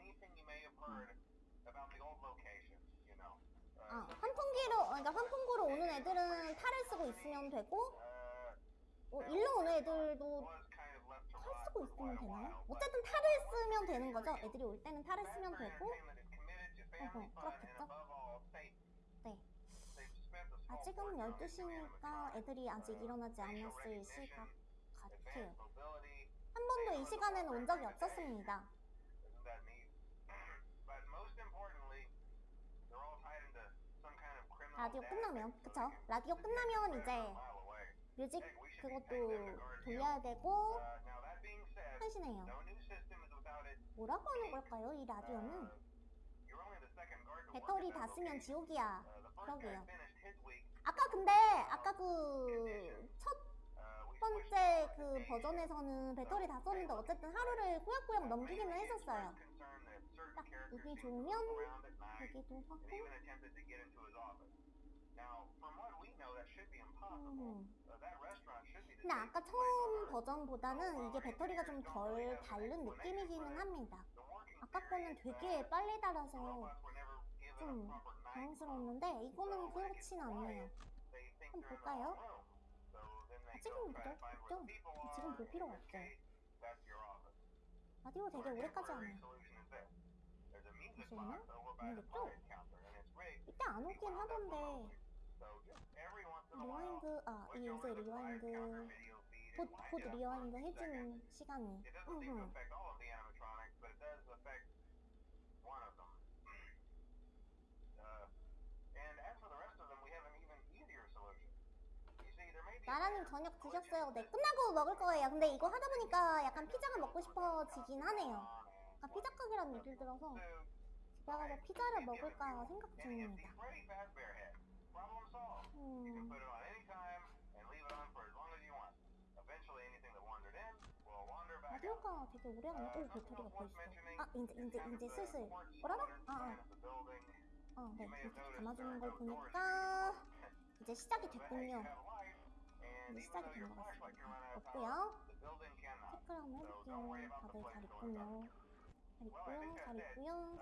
Uh, 아, 환풍기로, 그러니까 환풍구로 오는 애들은 탈을 쓰고 있으면 되고, uh, 어, 일로 오는 애들도 탈 쓰고 있으면 되나요? 어쨌든 탈을 쓰면 되는 거죠. 애들이 올 때는 탈을 쓰면 되고, 어허, 그렇겠죠. 네. On new 12시니까 animatronics, 애들이 아직 uh, 일어나지 않았을 시각 같아요. 한 번도 이 시간에는 온 적이 없었습니다. 라디오 끝나면, 그쵸? 라디오 끝나면 이제. 뮤직 그것도. 돌려야 되고, Uh, 하시네요. 뭐라고 하는 걸까요, 이 uh, 라디오는? 배터리 다 쓰면. 지옥이야. 그러게요. 아까 근데, 아까 그, 첫 번째 그. 버전에서는 배터리 다 썼는데 어쨌든 하루를 꾸역꾸역 넘기기는 했었어요. 딱 눈이 좋으면 되기도 하고. 음. 근데 아까 처음 버전보다는 이게 배터리가 좀 덜 닳는 느낌이기는 합니다. 아까 거는 되게 빨리 닳아서 좀 당황스러웠는데 이거는 그렇진 않네요. 한번 볼까요? 아직은 그죠? 없죠? 지금 볼 필요가 없죠. 라디오 되게 오래까지 하네요. 잠시만요. 모르겠죠? 이때 안 오긴 하던데 rewind, 아 이게 이제 리와인드 곧, 곧 rewind 해주는 시간이 나라님 저녁 드셨어요? 네 끝나고 먹을 거예요 근데 이거 하다 보니까 약간 피자가 먹고 싶어지긴 하네요 아까 피자 가게라는 얘기를 들어서 집에 가서 피자를 먹을까 생각 중입니다 음. 라디오가 되게 오래 하네 오 배터리가 벌써 아 이제 이제 이제 슬슬 뭐라고? 아 아 어, 네 이렇게 감아주는 걸 보니까 이제 시작이 됐군요 이제 시작이 된 것 같습니다. 없고요. 체크를 한번 해볼게요 다들 잘 있군요 잘 있고요. 잘 있고요.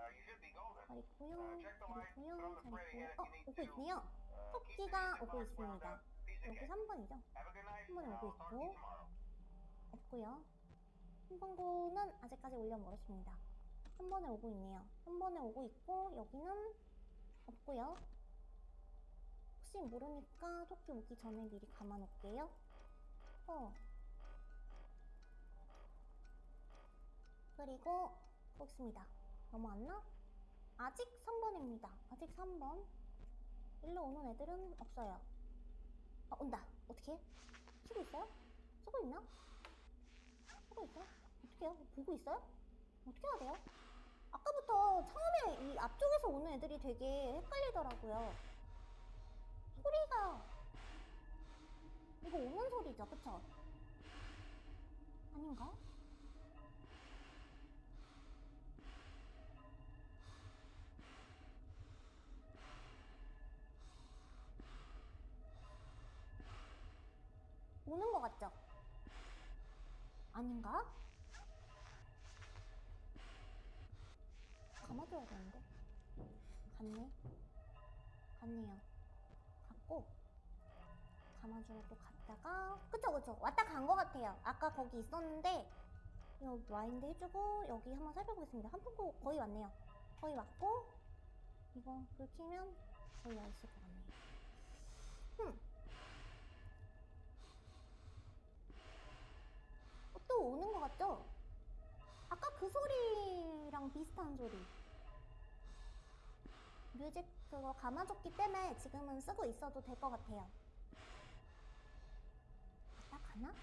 잘 있고요. 잘 있고요. 잘 있고요. 어 오고 있네요. 토끼가 오고 있습니다. 여기 3번이죠? 3번에 오고 있고 없고요. 3번고는 아직까지 올려 멀었습니다. 3번에 오고 있네요. 3번에 오고 있고 여기는 없고요 혹시 모르니까 토끼 오기 전에 미리 감아 놓을게요 어 그리고 보겠습니다 넘어왔나? 아직 3번입니다 아직 3번 일로 오는 애들은 없어요 아 온다 어떻게 쓰고 있어요? 쓰고 있나? 쓰고 있어요? 어떻게 해요? 보고 있어요? 어떻게 해야 돼요? 아까부터 처음에 이 앞쪽에서 오는 애들이 되게 헷갈리더라고요 소리가 이거 오는 소리죠 그쵸? 아닌가? 오는 것 같죠? 아닌가? 감아줘야 되는데. 갔네. 갔네요. 갔고, 감아주러 또 갔다가, 그쵸, 그쵸. 왔다 간 것 같아요. 아까 거기 있었는데, 이거 와인드 해주고, 여기 한번 살펴보겠습니다. 한풍구 거의 왔네요. 거의 왔고, 이거 불 켜면 거의 와 있을 것 같네요. 흠. 어, 또 오는 것 같죠? 아까 그 소리랑 비슷한 소리. 뮤직 그거 감아줬기 때문에 지금은 쓰고 있어도 될 것 같아요. 나 가나?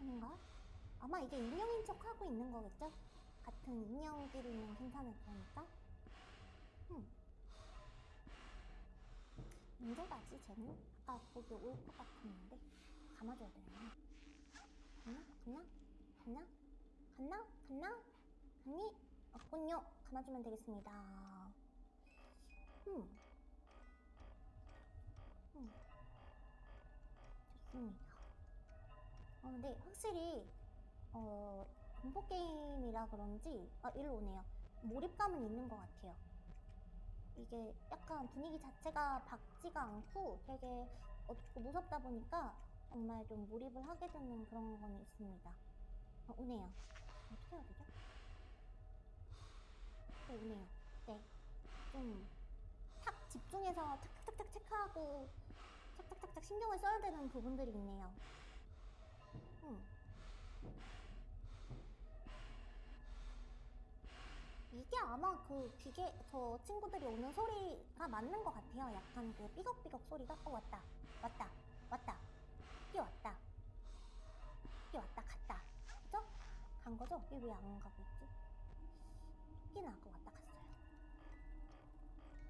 아닌가? 아마 이게 인형인 척 하고 있는 거겠죠? 같은 인형끼리는 괜찮을 거니까. 음. 언제 가지, 쟤는? 아까 거기 올 것 같았는데. 감아줘야 되나? 갔나? 갔나? 갔나? 갔나? 갔나? 갔니? 없군요. 감아주면 되겠습니다. 음. 음. 있습니다. 어, 근데 확실히 어, 공포 게임이라 그런지 아 일로 오네요. 몰입감은 있는 것 같아요. 이게 약간 분위기 자체가 밝지가 않고 되게 어둡고 무섭다 보니까 정말 좀 몰입을 하게 되는 그런 건 있습니다. 어, 오네요. 어떻게 해야 되죠? 네, 오네요. 네. 좀 탁 집중해서 탁탁탁탁 체크하고 착착착착 신경을 써야 되는 부분들이 있네요. 음. 이게 아마 그 기계 저 친구들이 오는 소리가 맞는 것 같아요. 약간 그 삐걱삐걱 소리가 어 왔다 왔다 왔다 뛰어왔다 뛰어왔다 갔다 그죠? 간 거죠? 왜 안 가고 있지? 토끼나고 왔다 갔어요.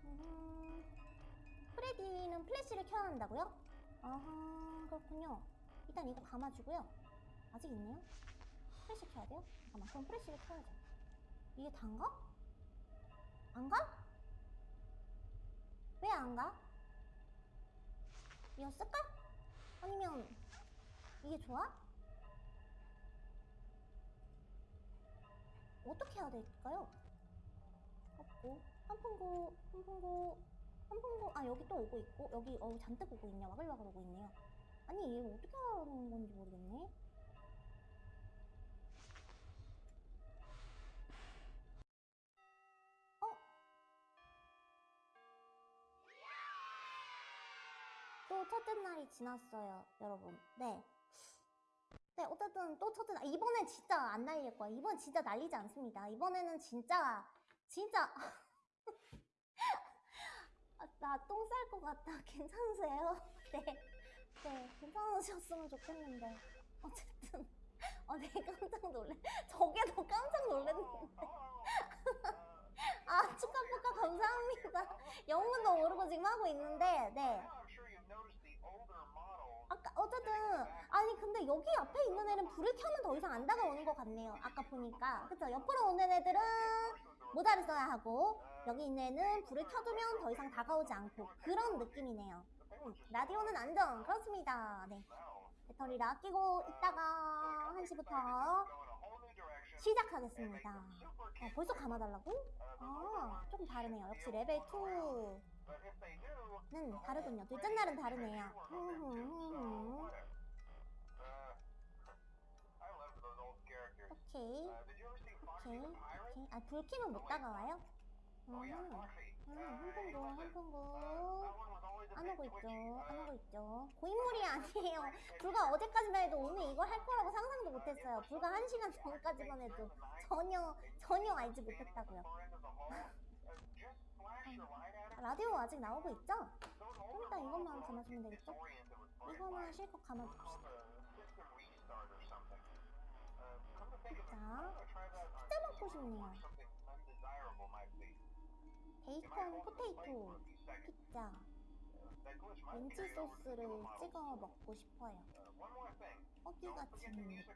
음, 프레디는 플래시를 켜야 한다고요? 아하 그렇군요. 일단 이거 감아주고요. 아직 있네요. 플래시 켜야 돼요? 잠깐만 그럼 플래시를 켜야죠. 이게 단가? 안 가? 왜 안 가? 이거 쓸까? 아니면 이게 좋아? 어떻게 해야 될까요? 없고 환풍구 환풍구 환풍구 아 여기 또 오고 있고 여기 어 잔뜩 오고 있네 와글와글 오고 있네요 아니 이거 어떻게 하는 건지 모르겠네 어? 또 첫째 날이 지났어요, 여러분. 네. 네, 어쨌든 또 첫째 날. 이번엔 진짜 안 날릴 거야. 이번 진짜 날리지 않습니다. 이번에는 진짜, 진짜. 아, 나똥 쌀 것 같아. 괜찮으세요? 네. 네, 괜찮으셨으면 좋겠는데. 어쨌든. 어, 네, 깜짝 놀래. 저게 더 깜짝 놀랐는데. 아, 축하축하 감사합니다. 영문도 모르고 지금 하고 있는데, 네. 아까 어쨌든 아니 근데 여기 앞에 있는 애는 불을 켜면 더 이상 안 다가오는 것 같네요. 아까 보니까 그쵸? 옆으로 오는 애들은 모자를 써야 하고 여기 있는 애는 불을 켜두면 더 이상 다가오지 않고 그런 느낌이네요. 음, 라디오는 안전 그렇습니다. 네 배터리를 아끼고 있다가 1시부터 시작하겠습니다. 어, 벌써 감아달라고? 아 조금 다르네요. 역시 레벨 2는 But if they do, 다르군요. 둘째 날은 다르네요. 오케이. 오케이? 오케이. 아, 불 켜면 못 다가와요? 음, Oh. 음, Uh, 한 hey, 푼고, 한 listen, 푼고. uh, that one was always a 안 오고 있죠. 안 Uh, 오고 있죠. 고인물이 아니에요. 불과 어제까지만 해도 오늘 이걸 할 거라고 상상도 못했어요. 불과 한 시간 전까지만 해도 전혀, 전혀 알지 못했다고요. uh. 라디오 아직 나오고 있죠? 일단 이것만 감아주면 되겠죠? lights. 실컷 감아줍시다. Uh, 자, 피자 먹고 싶네요. 베이컨 포테이토. 피자 렌치 소스를. 찍어 먹고 싶어요. Uh. 허기 같은 느낌?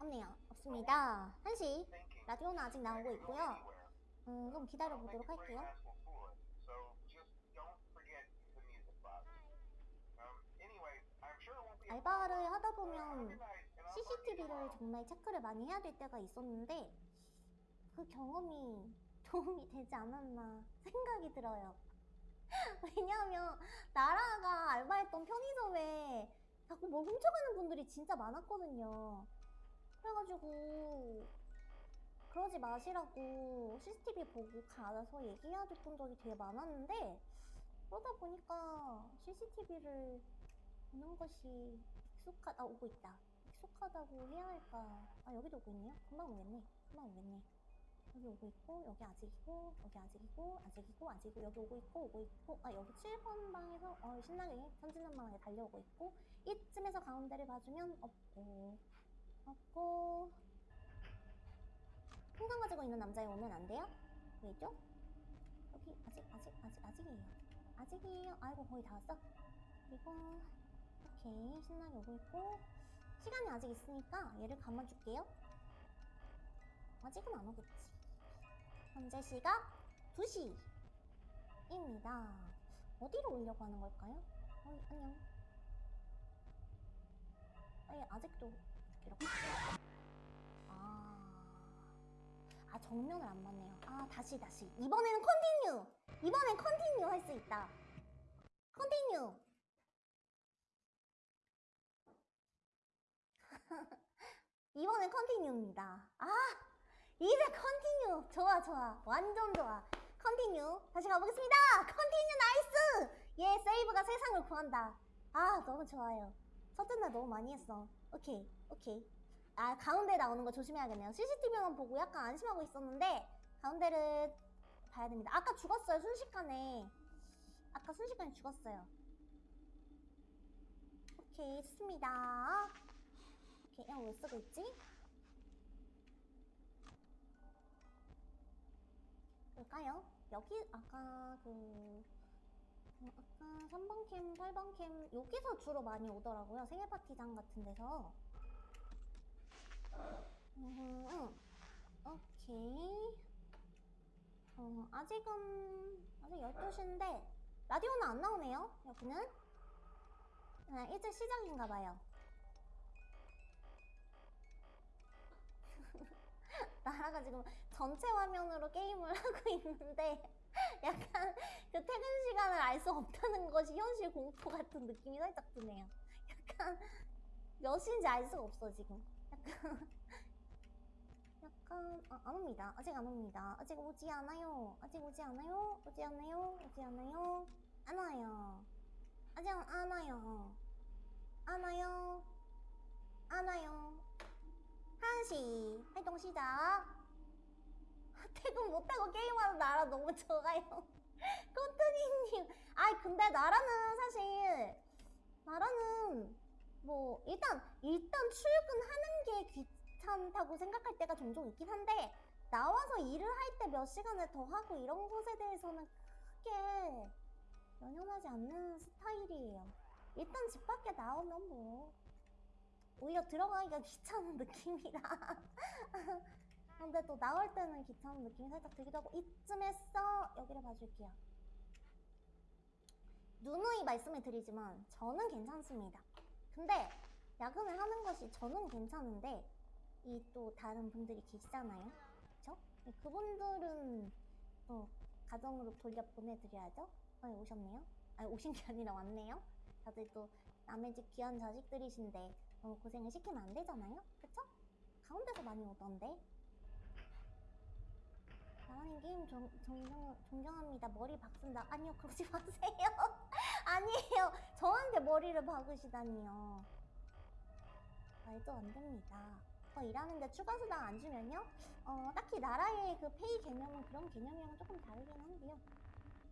없네요. 없습니다. 1시. Thinking 라디오는 아직 나오고 있고요. 음, think 기다려보도록 할게요. Um, 알바를 problem. 하다 Uh, have a 보면 good night, and I'll talk to you CCTV를. 정말 체크를 많이 해야 될 때가 있었는데 그 경험이 도움이 되지 않았나 생각이 들어요. 왜냐하면 나라가 알바했던 편의점에 자꾸 뭘 훔쳐가는 분들이 진짜 많았거든요. 그래가지고 그러지 마시라고 CCTV 보고 가서 얘기해야 될 분들이 되게 많았는데 그러다 보니까 CCTV를 보는 것이 익숙하다 오고 있다. 익숙하다고 해야 할까? 아 여기도 오고 있네요. 금방 오겠네. 금방 오겠네. 여기 오고 있고 여기 아직이고 여기 아직이고 아직이고 아직이고 여기 오고 있고 오고 있고 아 여기 7번 방에서 어 신나게 천진난만하게 달려오고 있고 이쯤에서 가운데를 봐주면 없고 없고 풍선 가지고 있는 남자애 오면 안 돼요? 왜죠? 여기 아직 아직 아직 아직이에요. 아직이에요. 아이고 거의 다 왔어. 그리고 오케이 신나게 오고 있고 시간이 아직 있으니까 얘를 감아줄게요 아직은 안 오겠지 현재 시각 2시입니다 어디로 오려고 하는 걸까요? 어이, 안녕. 아니, 아직도 이렇게. 아, 아 정면을 안 맞네요. 아 다시 다시. 이번에는 continue. 이번엔 continue 할 수 있다. continue. 이번엔 continue입니다. 아 이제 continue. 좋아 좋아. 완전 좋아. continue. 다시 가보겠습니다. continue nice. 예 save가 세상을 구한다. 아 너무 좋아요. 첫째 날 너무 많이 했어. 오케이 오케이. 아 가운데 나오는 거 조심해야겠네요. CCTV만 보고 약간 안심하고 있었는데 가운데를 봐야 됩니다. 아까 죽었어요 순식간에. 아까 순식간에 죽었어요. 오케이 좋습니다. 오케이 이거 왜 쓰고 있지? 볼까요? 여기 아까 그 어, 아까 3번 캠, 8번 캠 여기서 주로 많이 오더라고요. 생일 파티장 같은 데서. 음, 오케이. 어, 아직은 아직 12시인데 라디오는 안 나오네요. 여기는. 아, 일찍 시작인가 봐요. 나라가 지금 전체 화면으로 게임을 하고 있는데 약간 그 퇴근 시간을 알 수 없다는 것이 현실 공포 같은 느낌이 살짝 드네요. 약간 몇 시인지 알 수가 없어 지금. 약간 약간 아, 안 옵니다. 아직 안 옵니다. 아직 오지 않아요. 아직 오지 않아요. 오지 않아요. 오지 않아요. 안 와요. 아직 안, 안 와요. 안 와요. 안 와요. 한시 활동 시작. 퇴근 못하고 게임하는 나라 너무 좋아요. 꼬투리님. 아이 근데 나라는 사실 나라는 뭐 일단 일단 출근하는 게 귀찮다고 생각할 때가 종종 있긴 한데 나와서 일을 할 때 몇 시간을 더 하고 이런 것에 대해서는 크게 연연하지 않는 스타일이에요. 일단 집 밖에 나오면 뭐 오히려 들어가기가 귀찮은 느낌이라. 근데 또 나올 때는 귀찮은 느낌이 살짝 들기도 하고 이쯤에서 여기를 봐줄게요. 누누이 말씀을 드리지만 저는 괜찮습니다. 근데 야근을 하는 것이 저는 괜찮은데 이 또 다른 분들이 계시잖아요. 그쵸? 네, 그분들은 또 가정으로 돌려 보내드려야죠. 아 오셨네요. 아니 오신 게 아니라 왔네요. 다들 또 남의 집 귀한 자식들이신데 너무 고생을 시키면 안 되잖아요. 그쵸? 가운데서 많이 오던데. 나라님 게임 정, 존경, 존경합니다. 머리 박쓴다. 아니요, 그러지 마세요. 아니에요. 저한테 머리를 박으시다니요. 말도 안 됩니다. 어, 일하는데 추가 수당 안 주면요? 어, 딱히 나라의 그 페이 개념은 그런 개념이랑 조금 다르긴 한데요.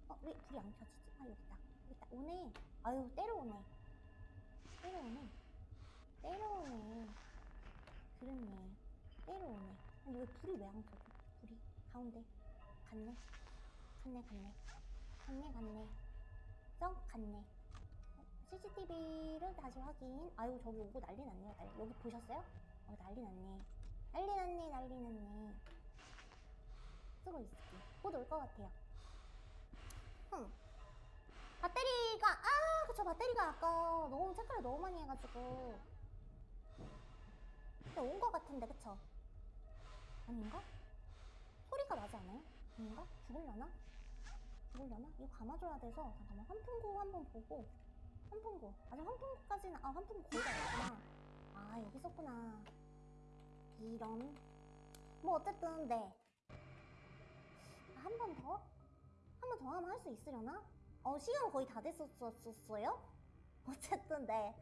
어, 왜 불이 안 켜지지? 아, 여기다. 여기다. 오네. 아유, 때려오네. 때려오네. 때려오네. 그렇네. 때려오네. 근데 왜 불이 왜 안 켜져? 불이 가운데 갔네. 갔네, 갔네. 갔네, 갔네. 썩 갔네. CCTV를 다시 확인. 아유, 저기 오고 난리 났네요. 난리. 여기 보셨어요? 어, 난리 났네. 난리 났네, 난리 났네. 쓰고 있을게. 곧올 것 같아요. 흠. 배터리가, 아, 그쵸. 배터리가 아까 너무 체크를 너무 많이 해가지고. 온 것 같은데, 그쵸? 아닌가? 소리가 나지 않아요? 아닌가? 죽을려나? 죽을려나? 이거 감아줘야 돼서 잠깐만 환풍구 한번 보고 환풍구 아직 환풍구까지는 아 환풍구 거의 다 왔구나 아 여기 있었구나 이런 뭐 어쨌든 네 한 번 더? 한 번 더 하면 할 수 있으려나? 어 시간 거의 다 됐었었어요? 어쨌든 네네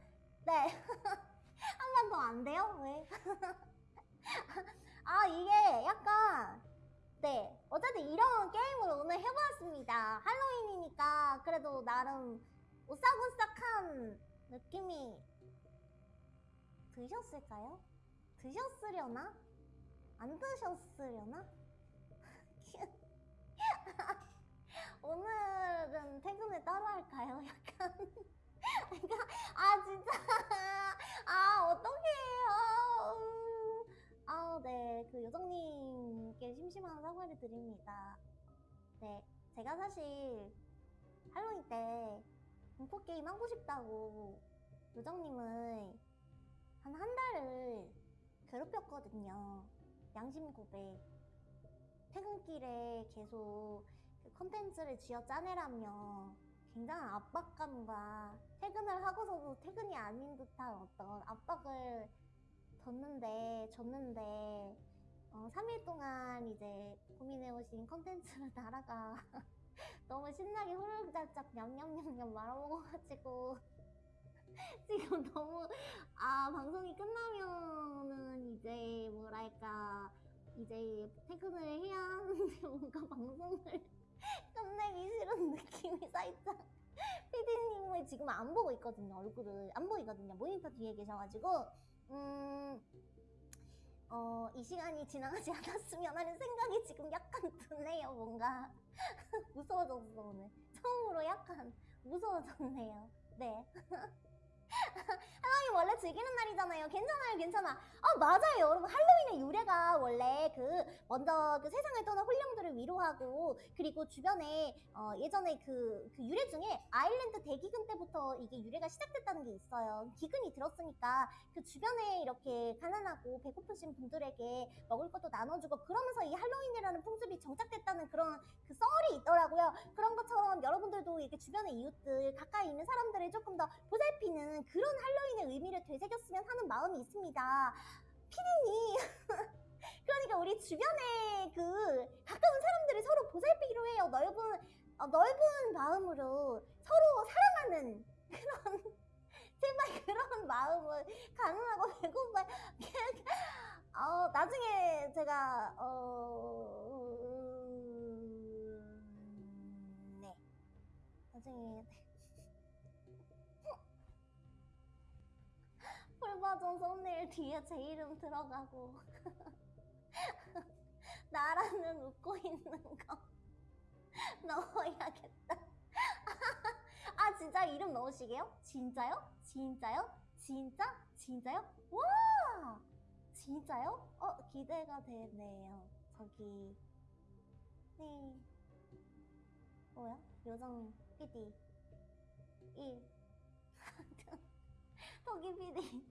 한 번 더 안 돼요? 왜? 아 이게 약간 네 어쨌든 이런 게임을 오늘 해보았습니다 할로윈이니까 그래도 나름 오싹오싹한 느낌이 드셨을까요? 드셨으려나? 안 드셨으려나? 오늘은 퇴근을 따로 할까요? 약간 그러니까 아 진짜 아 어떡해요 아, 네. 그 요정님께 심심한 사과를 드립니다. 네. 제가 사실 할로윈 때 공포 게임 하고 싶다고 요정님을 한 한 달을 괴롭혔거든요. 양심 고백. 퇴근길에 계속 그 컨텐츠를 쥐어 짜내라며 굉장한 압박감과 퇴근을 하고서도 퇴근이 아닌 듯한 어떤 압박을 줬는데 줬는데 어, 3일 동안 이제 고민해오신 컨텐츠를 나라가 너무 신나게 후루룩짭짭 냠냠냠냠 말아먹어가지고 지금 너무 아 방송이 끝나면은 이제 뭐랄까 이제 퇴근을 해야 하는데 뭔가 방송을 끝내기 싫은 느낌이 살짝 피디님을 지금 안 보고 있거든요 얼굴을 안 보이거든요 모니터 뒤에 계셔가지고 음 어, 이 시간이 지나가지 않았으면 하는 생각이 지금 약간 드네요, 뭔가. 무서워졌어, 오늘. 처음으로 약간 무서워졌네요. 네. 할로윈 원래 즐기는 날이잖아요. 괜찮아요, 괜찮아. 아, 맞아요, 여러분. 할로윈의 유래가 원래 그, 먼저 그 세상을 떠난 홀령들을 위로하고, 그리고 주변에, 어, 예전에 그, 그 유래 중에 아일랜드 대기근 때부터 이게 유래가 시작됐다는 게 있어요. 기근이 들었으니까 그 주변에 이렇게 가난하고 배고프신 분들에게 먹을 것도 나눠주고 그러면서 이 할로윈이라는 풍습이 정착됐다는 그런 그 썰이 있더라고요. 그런 것처럼 여러분들도 이렇게 주변의 이웃들, 가까이 있는 사람들을 조금 더 보살피는 그런 할로윈의 의미를 되새겼으면 하는 마음이 있습니다. 피디님. 그러니까 우리 주변에 그 가까운 사람들을 서로 보살피기로 해요. 넓은, 어, 넓은 마음으로 서로 사랑하는 그런, 제발 그런 마음을 가능하고 배고파. 어, 나중에 제가, 어, 음, 네. 나중에. 풀버전 썸네일 뒤에 제 이름 들어가고. 나라는 웃고 있는 거. 넣어야겠다. 아, 진짜 이름 넣으시게요? 진짜요? 진짜요? 진짜? 진짜요? 와! 진짜요? 어, 기대가 되네요. 저기. 네. 뭐야? 요정 PD. 1. 토기 PD.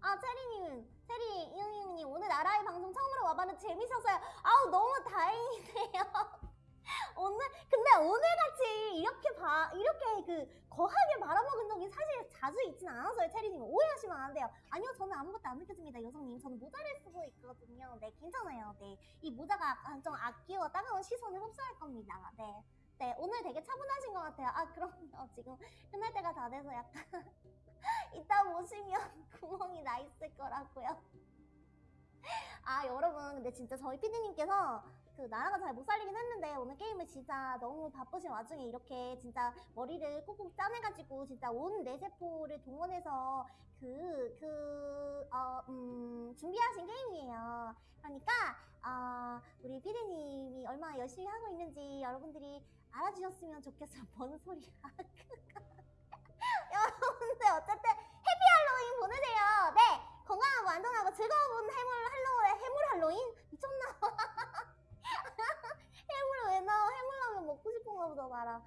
아, 체리님, 체리, 이응이응님, 오늘 나라의 방송 처음으로 와봤는데 재밌었어요. 아우, 너무 다행이네요. 오늘, 근데 오늘같이 이렇게 봐, 이렇게 그, 거하게 말아먹은 적이 사실 자주 있진 않아서요, 체리님. 오해하시면 안 돼요. 아니요, 저는 아무것도 안 느껴집니다, 여성님. 저는 모자를 쓰고 있거든요. 네, 괜찮아요. 네. 이 모자가 약간 좀 아끼워 따가운 시선을 흡수할 겁니다. 네. 네, 오늘 되게 차분하신 것 같아요. 아, 그럼요. 지금 끝날 때가 다 돼서 약간. 이따 보시면 구멍이 나 있을 거라고요. 아 여러분 근데 진짜 저희 피디님께서 그 나라가 잘 못 살리긴 했는데 오늘 게임을 진짜 너무 바쁘신 와중에 이렇게 진짜 머리를 꾹꾹 짜내가지고 진짜 온 뇌세포를 동원해서 그, 그, 어, 음, 준비하신 게임이에요. 그러니까, 어, 우리 피디님이 얼마나 열심히 하고 있는지 여러분들이 알아주셨으면 좋겠어요. 뭔 소리야. 여러분들 어쨌든 해피 할로윈 보내세요. 네, 건강하고 안전하고 즐거운 해물 할로 해물 할로윈 미쳤나? 해물 왜 나와? 해물라면 먹고 싶은가 보다 나라.